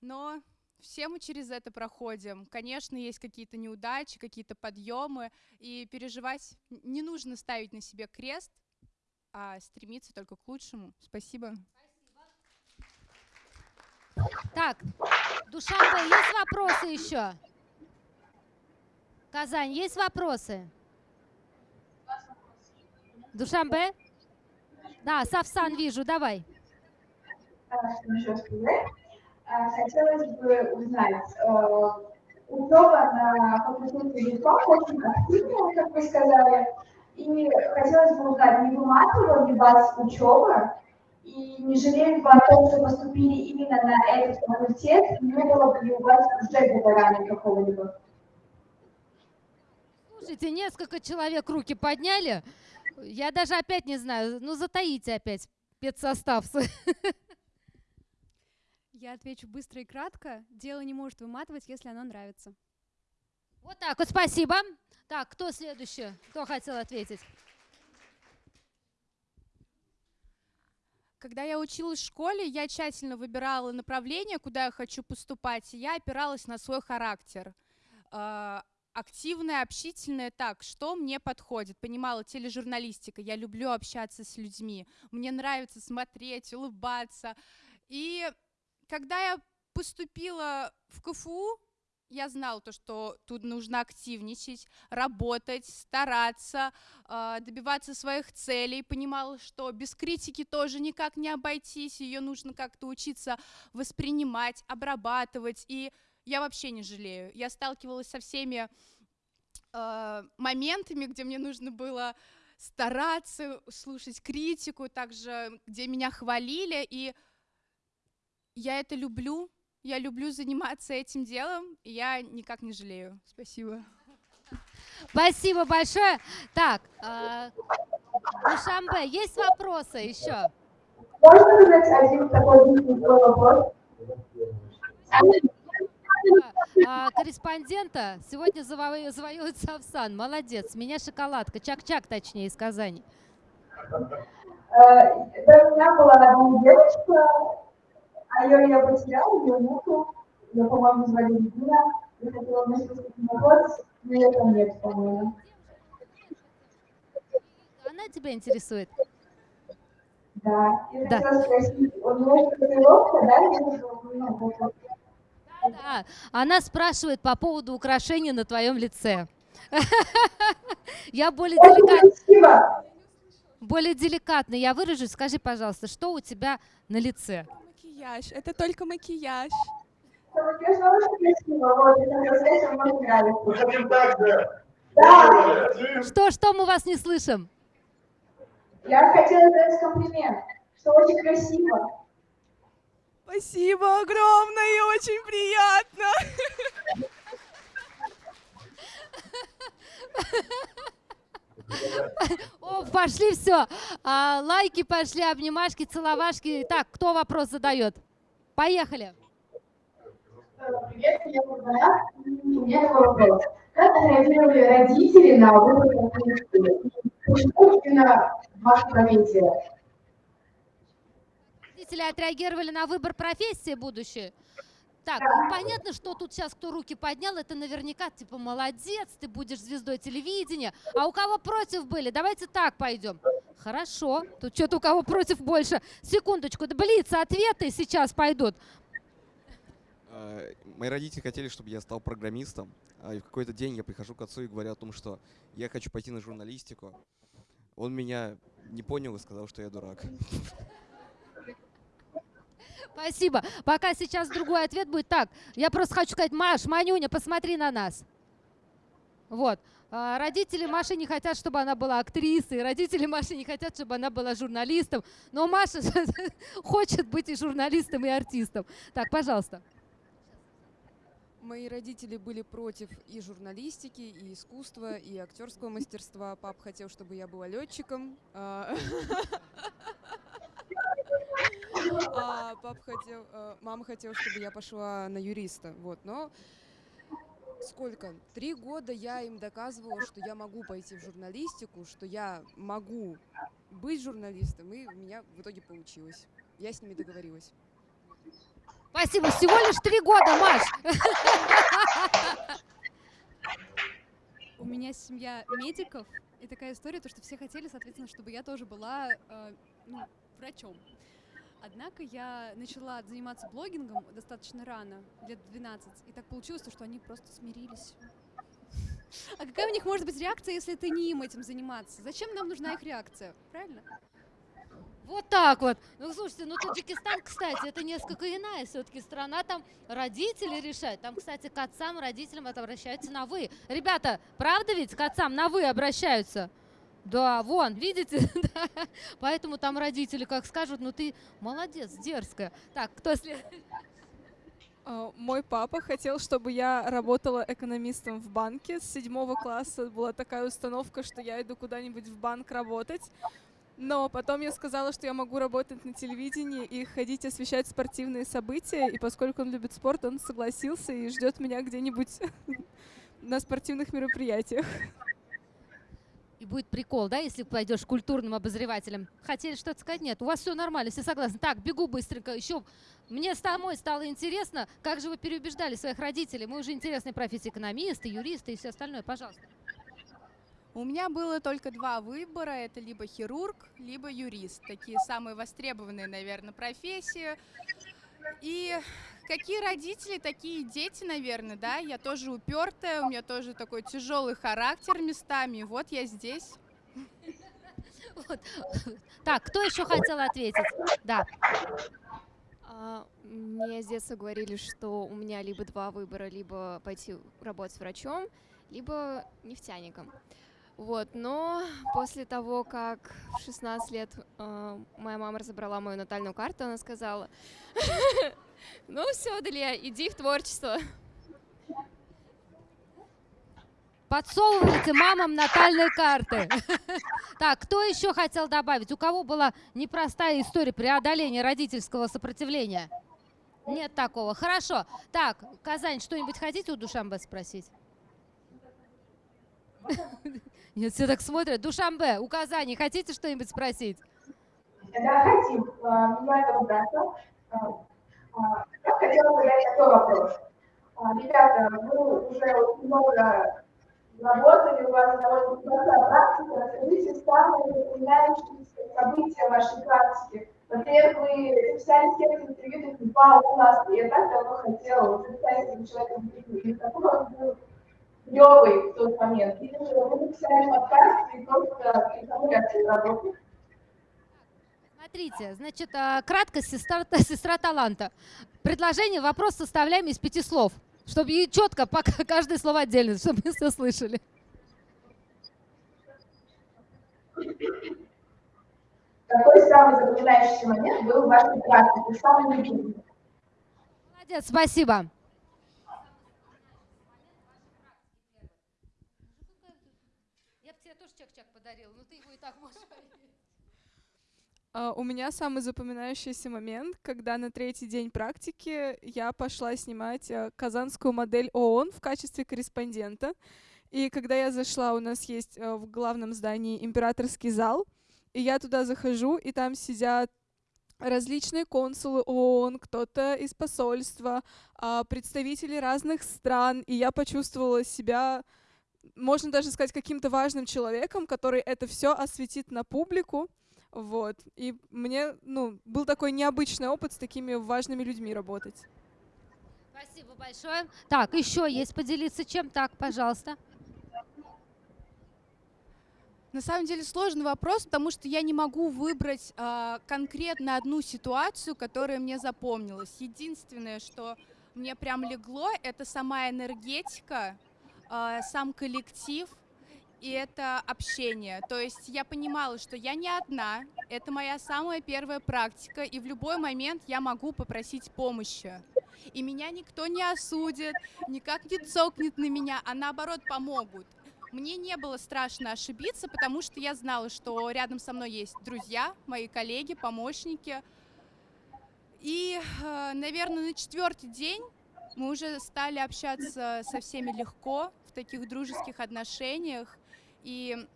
[SPEAKER 12] но все мы через это проходим. Конечно, есть какие-то неудачи, какие-то подъемы, и переживать не нужно ставить на себе крест. а стремиться только к лучшему. Спасибо.
[SPEAKER 1] Так, Душанбе, есть вопросы еще? Казань, есть вопросы? Душанбе? Да, Савсан вижу, давай.
[SPEAKER 5] Сказать. Хотелось бы узнать, э, учеба на факультете языков очень активная, как вы сказали, и хотелось бы узнать, не выматывала ли вас учеба, и не жалели бы о том, что поступили именно на этот факультет, не было бы ли у вас уже выгорания какого-либо?
[SPEAKER 1] Слушайте, несколько человек руки подняли. Я даже опять не знаю, ну затаите опять спецсостав.
[SPEAKER 13] Я отвечу быстро и кратко. Дело не может выматывать, если оно нравится.
[SPEAKER 1] Вот так вот, спасибо. Так, кто следующий? Кто хотел ответить?
[SPEAKER 12] Когда я училась в школе, я тщательно выбирала направление, куда я хочу поступать, и я опиралась на свой характер. Активная, общительная, так, что мне подходит? Понимала, тележурналистика, я люблю общаться с людьми, мне нравится смотреть, улыбаться. И когда я поступила в КФУ, я знала то, что тут нужно активничать, работать, стараться, э, добиваться своих целей, понимала, что без критики тоже никак не обойтись, ее нужно как-то учиться воспринимать, обрабатывать, и я вообще не жалею. Я сталкивалась со всеми э, моментами, где мне нужно было стараться, слушать критику, также где меня хвалили, и я это люблю, я люблю заниматься этим делом, и я никак не жалею. Спасибо.
[SPEAKER 1] Спасибо большое. Так, э, Душамбе, есть вопросы еще?
[SPEAKER 5] Можно задать один такой вопрос?
[SPEAKER 1] А, корреспондента сегодня заво- завоюет Савсан. Молодец. Меня шоколадка. Чак-чак, точнее, из Казани.
[SPEAKER 5] Э, До меня была одна девочка, а ее я потеряла, ее нету. Ее, по-моему, звали Людмила. Я хотела ним вопрос, но ее там нет, по-моему.
[SPEAKER 1] Она тебя интересует?
[SPEAKER 5] Да. И
[SPEAKER 1] Да.
[SPEAKER 5] хотела спросить, у нее татуировка, да, вот-
[SPEAKER 1] Да, она спрашивает по поводу украшений на твоем лице. Я более деликатно. Более деликатно я выражусь. Скажи, пожалуйста, что у тебя на лице?
[SPEAKER 7] Макияж. Это только макияж.
[SPEAKER 5] Да,
[SPEAKER 1] Что, что мы вас не слышим?
[SPEAKER 5] я хотела дать комплимент, что очень красиво.
[SPEAKER 7] Спасибо огромное, очень приятно.
[SPEAKER 1] О, пошли все. лайки пошли, обнимашки, целовашки. Так, кто вопрос задает? Поехали.
[SPEAKER 5] Привет, меня зовут Марат. У меня такой вопрос. Как отреагировали родители на выбор? Почему именно ваша профессия?
[SPEAKER 1] Родители отреагировали на выбор профессии будущее. Так, ну, понятно, что тут сейчас кто руки поднял, это наверняка типа молодец, ты будешь звездой телевидения. А у кого против были? Давайте так пойдем. Хорошо, тут что-то у кого против больше. Секундочку, да блиц, ответы сейчас пойдут.
[SPEAKER 14] Э, Мои родители хотели, чтобы я стал программистом. а И в какой-то день я прихожу к отцу и говорю о том, что я хочу пойти на журналистику. Он меня не понял и сказал, что я дурак.
[SPEAKER 1] Спасибо. Пока сейчас другой ответ будет так. Я просто хочу сказать, Маш, Манюня, посмотри на нас. Вот. А, Родители Маши не хотят, чтобы она была актрисой, родители Маши не хотят, чтобы она была журналистом, но Маша хочет быть и журналистом, и артистом. Так, пожалуйста.
[SPEAKER 6] Мои родители были против и журналистики, и искусства, и актерского мастерства. Пап хотел, чтобы я была летчиком. а, А пап хотел, э, мама хотела, чтобы я пошла на юриста. Вот, но сколько? Три года я им доказывала, что я могу пойти в журналистику, что я могу быть журналистом, и у меня в итоге получилось. Я с ними договорилась.
[SPEAKER 1] Спасибо. Всего лишь три года, Маш.
[SPEAKER 13] У меня семья медиков, И такая история, то, что все хотели, соответственно, чтобы я тоже была э, ну, врачом. Однако я начала заниматься блогингом достаточно рано, лет 12, и так получилось, то, что они просто смирились. А какая у них может быть реакция, если ты не им этим заниматься? Зачем нам нужна их реакция? Правильно?
[SPEAKER 1] Вот так вот. Ну, слушайте, ну Таджикистан, кстати, это несколько иная все-таки страна. Там родители решают. Там, кстати, к отцам, родителям это обращаются на «вы». Ребята, правда ведь к отцам на «вы» обращаются? Да, вон, видите? Да. Поэтому там родители как скажут, ну ты молодец, дерзкая. Так, кто следует?
[SPEAKER 9] А, Мой папа хотел, чтобы я работала экономистом в банке. С седьмого класса была такая установка, что я иду куда-нибудь в банк работать. Но потом я сказала, что я могу работать на телевидении и ходить освещать спортивные события. И поскольку он любит спорт, он согласился и ждет меня где-нибудь на спортивных мероприятиях.
[SPEAKER 1] И будет прикол, да, если пойдешь культурным обозревателем. Хотели что-то сказать? Нет, у вас все нормально, все согласны. Так, бегу быстренько. Еще мне самой стало интересно, как же вы переубеждали своих родителей. Мы уже интересные профессии, экономисты, юристы и все остальное. Пожалуйста.
[SPEAKER 12] У меня было только два выбора. Это либо хирург, либо юрист. Такие самые востребованные, наверное, профессии. И какие родители, такие дети, наверное, да. Я тоже упертая, у меня тоже такой тяжелый характер местами. Вот я здесь.
[SPEAKER 1] Вот. Так, кто еще хотел ответить? Да.
[SPEAKER 15] А, Мне с детства говорили, что у меня либо два выбора, либо пойти работать врачом, либо нефтяником. Вот, но после того, как в 16 лет э, моя мама разобрала мою натальную карту, она сказала, ну все, Далия, иди в творчество.
[SPEAKER 1] Подсовывайте мамам натальные карты. Так, кто еще хотел добавить? У кого была непростая история преодоления родительского сопротивления? Нет такого. Хорошо. Так, Казань, что-нибудь хотите у Душамбе спросить? Нет, все так смотрят. Душамбе, у Казани хотите что-нибудь спросить?
[SPEAKER 5] Да, хотим. А, Меня зовут Даша. А, Я хотела задать такой вопрос. А, Ребята, вы уже много работали, у вас довольно большая практика. Расскажите самые запоминающиеся события вашей практики. Во-первых, вы записали текст интервью, такие, вау, классно, я так давно хотела записать этим человеком интервью. Какой он был клевый в тот момент. Или же вы написали подкаст и просто придумали от работы.
[SPEAKER 1] Смотрите, значит, а, кратко сестра, сестра таланта. Предложение, вопрос составляем из пяти слов, чтобы и четко пока каждое слово отдельно, чтобы мы все слышали.
[SPEAKER 5] Какой самый запоминающийся момент был в вашей практике, самый любимый?
[SPEAKER 1] Молодец, спасибо. Я бы тебе тоже чек-чек подарила, но ты его и так можешь
[SPEAKER 9] А, У меня самый запоминающийся момент, когда на третий день практики я пошла снимать а, казанскую модель ООН в качестве корреспондента. И когда я зашла, у нас есть а, в главном здании императорский зал, и я туда захожу, и там сидят различные консулы ООН, кто-то из посольства, а, представители разных стран, и я почувствовала себя, можно даже сказать, каким-то важным человеком, который это все осветит на публику. Вот. И мне, ну, был такой необычный опыт с такими важными людьми работать.
[SPEAKER 1] Спасибо большое. Так, еще есть поделиться чем? Так, пожалуйста.
[SPEAKER 12] На самом деле сложный вопрос, потому что я не могу выбрать а, конкретно одну ситуацию, которая мне запомнилась. Единственное, что мне прям легло, это сама энергетика, а, сам коллектив и это общение. То есть я понимала, что я не одна, это моя самая первая практика, и в любой момент я могу попросить помощи. И меня никто не осудит, никак не цокнет на меня, а наоборот помогут. Мне не было страшно ошибиться, потому что я знала, что рядом со мной есть друзья, мои коллеги, помощники. И, э, наверное, на четвертый день мы уже стали общаться со всеми легко, в таких дружеских отношениях. И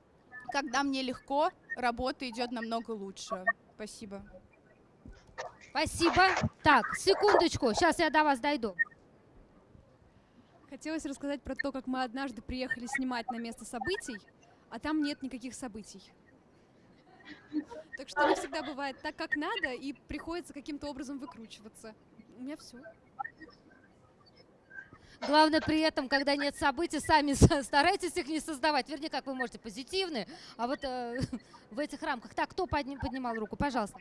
[SPEAKER 12] когда мне легко, работа идет намного лучше. Спасибо.
[SPEAKER 1] Спасибо. Так, секундочку, сейчас я до вас дойду.
[SPEAKER 13] Хотелось рассказать про то, как мы однажды приехали снимать на место событий. а там нет никаких событий. Так что не всегда бывает так, как надо, и приходится каким-то образом выкручиваться. У меня все.
[SPEAKER 1] Главное при этом, когда нет событий, сами старайтесь их не создавать. Вернее, как вы можете позитивные, а вот э, в этих рамках. Так, кто подни- поднимал руку? Пожалуйста.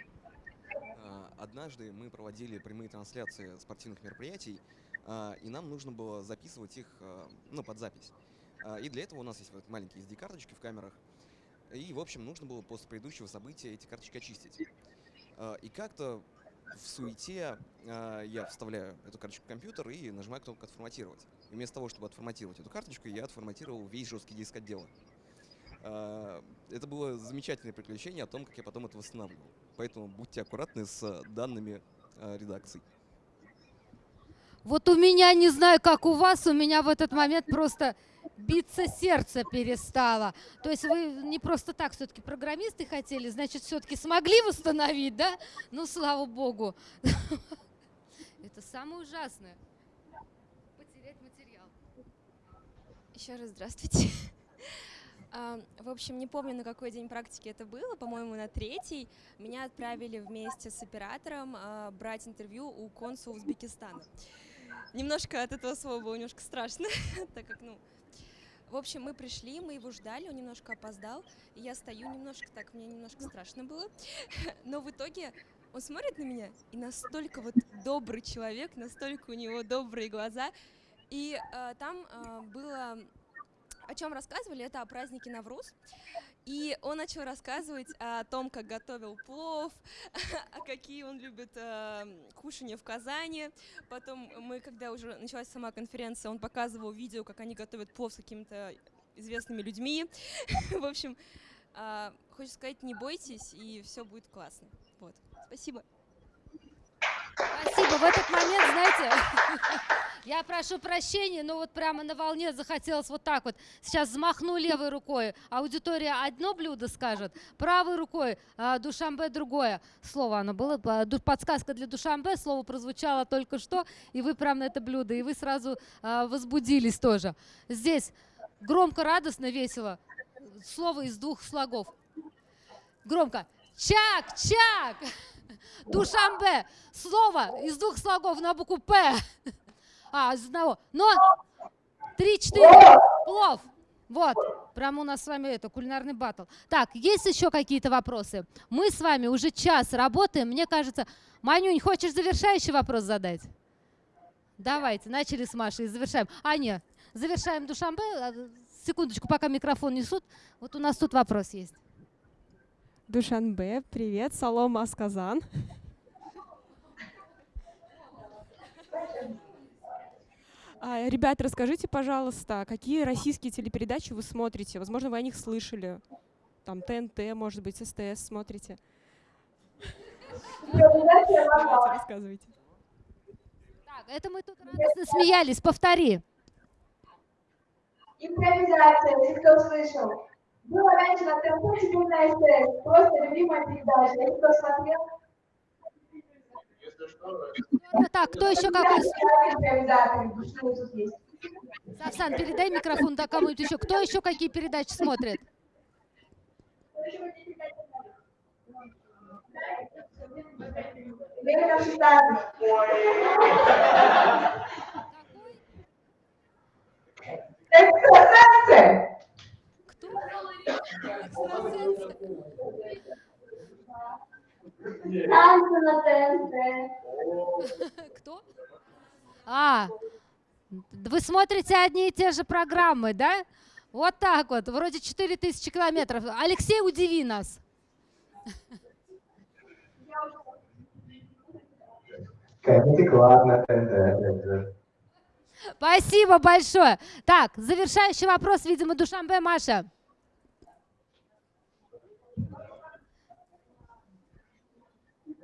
[SPEAKER 14] А, Однажды мы проводили прямые трансляции спортивных мероприятий, а, и нам нужно было записывать их а, ну, под запись. И для этого у нас есть вот маленькие SD-карточки в камерах. И, в общем, нужно было после предыдущего события эти карточки очистить. И как-то в суете а, я вставляю эту карточку в компьютер и нажимаю кнопку «Отформатировать». И вместо того, чтобы отформатировать эту карточку, я отформатировал весь жесткий диск отдела. А, Это было замечательное приключение о том, как я потом это восстанавливал. Поэтому будьте аккуратны с данными а, редакций.
[SPEAKER 1] Вот у меня, не знаю, как у вас, у меня в этот момент просто биться сердце перестало. То есть вы не просто так все-таки программисты хотели, значит, все-таки смогли восстановить, да? Ну, слава богу. Это самое ужасное. Потерять материал.
[SPEAKER 11] Еще раз здравствуйте. А, В общем, не помню, на какой день практики это было, по-моему, на третий. Меня отправили вместе с оператором а, брать интервью у консула Узбекистана. Немножко от этого слова было немножко страшно, так как, ну... В общем, мы пришли, мы его ждали, он немножко опоздал, и я стою немножко так, мне немножко страшно было. Но в итоге он смотрит на меня, и настолько вот добрый человек, настолько у него добрые глаза. И э, там э, было о чем рассказывали, это о празднике Навруз. И он начал рассказывать о том, как готовил плов, а какие он любит э, кушания в Казани. Потом мы, когда уже началась сама конференция, он показывал видео, как они готовят плов с какими-то известными людьми. В общем, э, хочется сказать, не бойтесь, и все будет классно. Вот. Спасибо.
[SPEAKER 1] Спасибо. В этот момент, знаете, я прошу прощения, но вот прямо на волне захотелось вот так вот. Сейчас взмахну левой рукой, аудитория одно блюдо скажет, правой рукой а, Душамбе другое. Слово оно было, подсказка для Душамбе, слово прозвучало только что, и вы прям на это блюдо, и вы сразу а, возбудились тоже. Здесь громко, радостно, весело. Слово из двух слогов. Громко. Чак, чак. Душамбе. Слово из двух слогов на букву П. А, из одного. Но три-четыре. Плов. Вот. Прямо у нас с вами это, кулинарный батл. Так, есть еще какие-то вопросы? Мы с вами уже час работаем. Мне кажется, Манюнь, хочешь завершающий вопрос задать? Давайте, начали с Машей завершаем. А, нет, завершаем Душамбе. А, Секундочку, пока микрофон несут. Вот у нас тут вопрос есть.
[SPEAKER 16] Душанбе, привет, Салом Асказан. А, Ребят, расскажите, пожалуйста, какие российские телепередачи вы смотрите? Возможно, вы о них слышали. Там ТНТ, может быть, СТС смотрите. Давайте, рассказывайте.
[SPEAKER 1] Так, это мы тут радостно смеялись. Повтори.
[SPEAKER 5] Импровизация, если кто слышал. Было раньше на ТНТ, теперь на СТС. Просто любимая передача. Если кто смотрел,
[SPEAKER 1] Ну, Так, кто еще какой? Савсан, передай микрофон да, кому-нибудь еще. Кто еще какие передачи смотрит?
[SPEAKER 5] Время на шестнадцать. Экстрасенсы! Танцы на ТНТ.
[SPEAKER 1] Кто? А, вы смотрите одни и те же программы, да? Вот так вот, вроде 4000 километров. Алексей, удиви нас.
[SPEAKER 10] Comedy Club на ТНТ.
[SPEAKER 1] Спасибо большое. Так, завершающий вопрос, видимо, Душанбе Маша.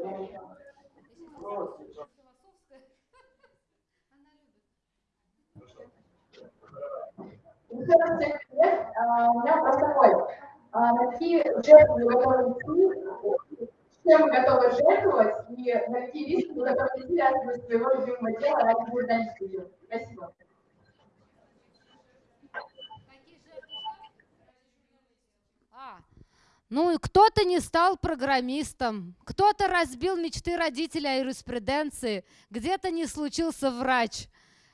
[SPEAKER 5] Еще меня вопрос такой. А, На какие жертвы? С чем вы готовы жертвовать? И на какие риски вы готовы идти ради своего любимого дела, ради журналистики? Спасибо.
[SPEAKER 1] Ну, кто-то не стал программистом, кто-то разбил мечты родителей о юриспруденции, где-то не случился врач.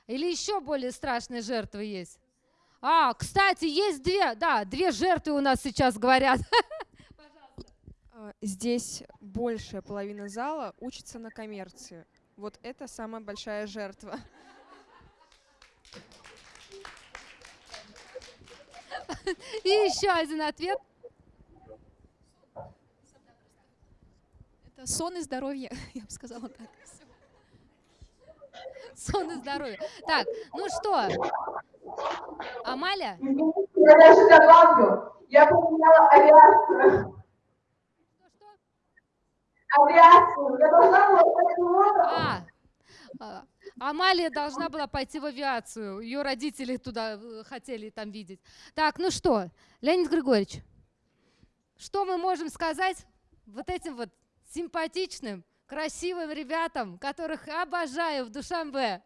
[SPEAKER 1] Или еще более страшные жертвы есть. А, кстати, есть две, да, две жертвы у нас сейчас говорят.
[SPEAKER 16] А, здесь большая половина зала учится на коммерции. Вот это самая большая жертва.
[SPEAKER 1] И еще один ответ.
[SPEAKER 13] Это сон и здоровье, я бы сказала так.
[SPEAKER 1] Сон и здоровье. Так, ну что, Амаля?
[SPEAKER 5] Я даже добавлю, я поменяла авиацию. Авиацию. Я должна была.
[SPEAKER 1] А, а, Амалия должна была пойти в авиацию. Ее родители туда э, хотели там видеть. Так, ну что, Леонид Григорьевич, что мы можем сказать вот этим вот симпатичным, красивым ребятам, которых обожаю в Душанбе?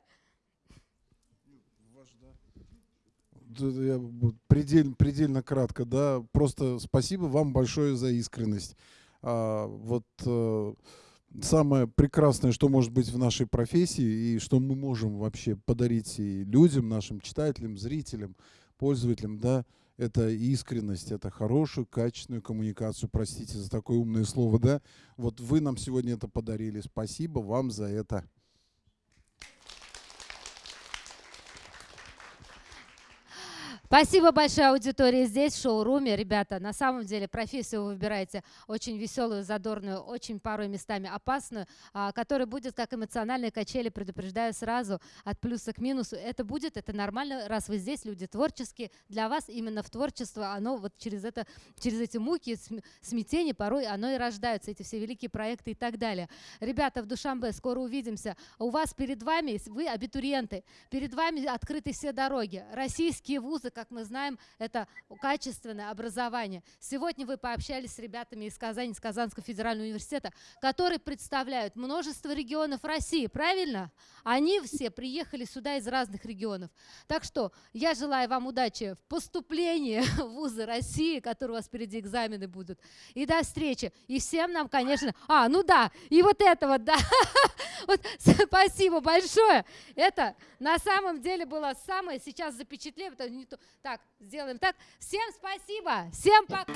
[SPEAKER 3] Я предельно, предельно кратко, да. Просто спасибо вам большое за искренность. А, вот а, самое прекрасное, что может быть в нашей профессии и что мы можем вообще подарить и людям, нашим читателям, зрителям, пользователям, да, это искренность, это хорошую, качественную коммуникацию. Простите за такое умное слово, да. Вот вы нам сегодня это подарили. Спасибо вам за это.
[SPEAKER 1] Спасибо большое аудитории здесь, в шоуруме. Ребята, на самом деле профессию вы выбираете очень веселую, задорную, очень порой местами опасную, а, которая будет как эмоциональные качели, предупреждаю сразу, от плюса к минусу. Это будет, это нормально, раз вы здесь, люди творческие. Для вас именно в творчество, оно вот через, это, через эти муки, смятения порой оно и рождаются, эти все великие проекты и так далее. Ребята, в Душамбе скоро увидимся. У вас перед вами, вы абитуриенты, перед вами открыты все дороги. Российские вузы, как как мы знаем, это качественное образование. Сегодня вы пообщались с ребятами из Казани, из Казанского федерального университета, которые представляют множество регионов России, правильно? Они все приехали сюда из разных регионов. Так что я желаю вам удачи в поступлении в вузы России, которые у вас впереди экзамены будут. И до встречи. И всем нам, конечно... А, ну да, и вот это вот, да. Вот, спасибо большое. Это на самом деле было самое, сейчас то, так, сделаем так. Всем спасибо. Всем пока.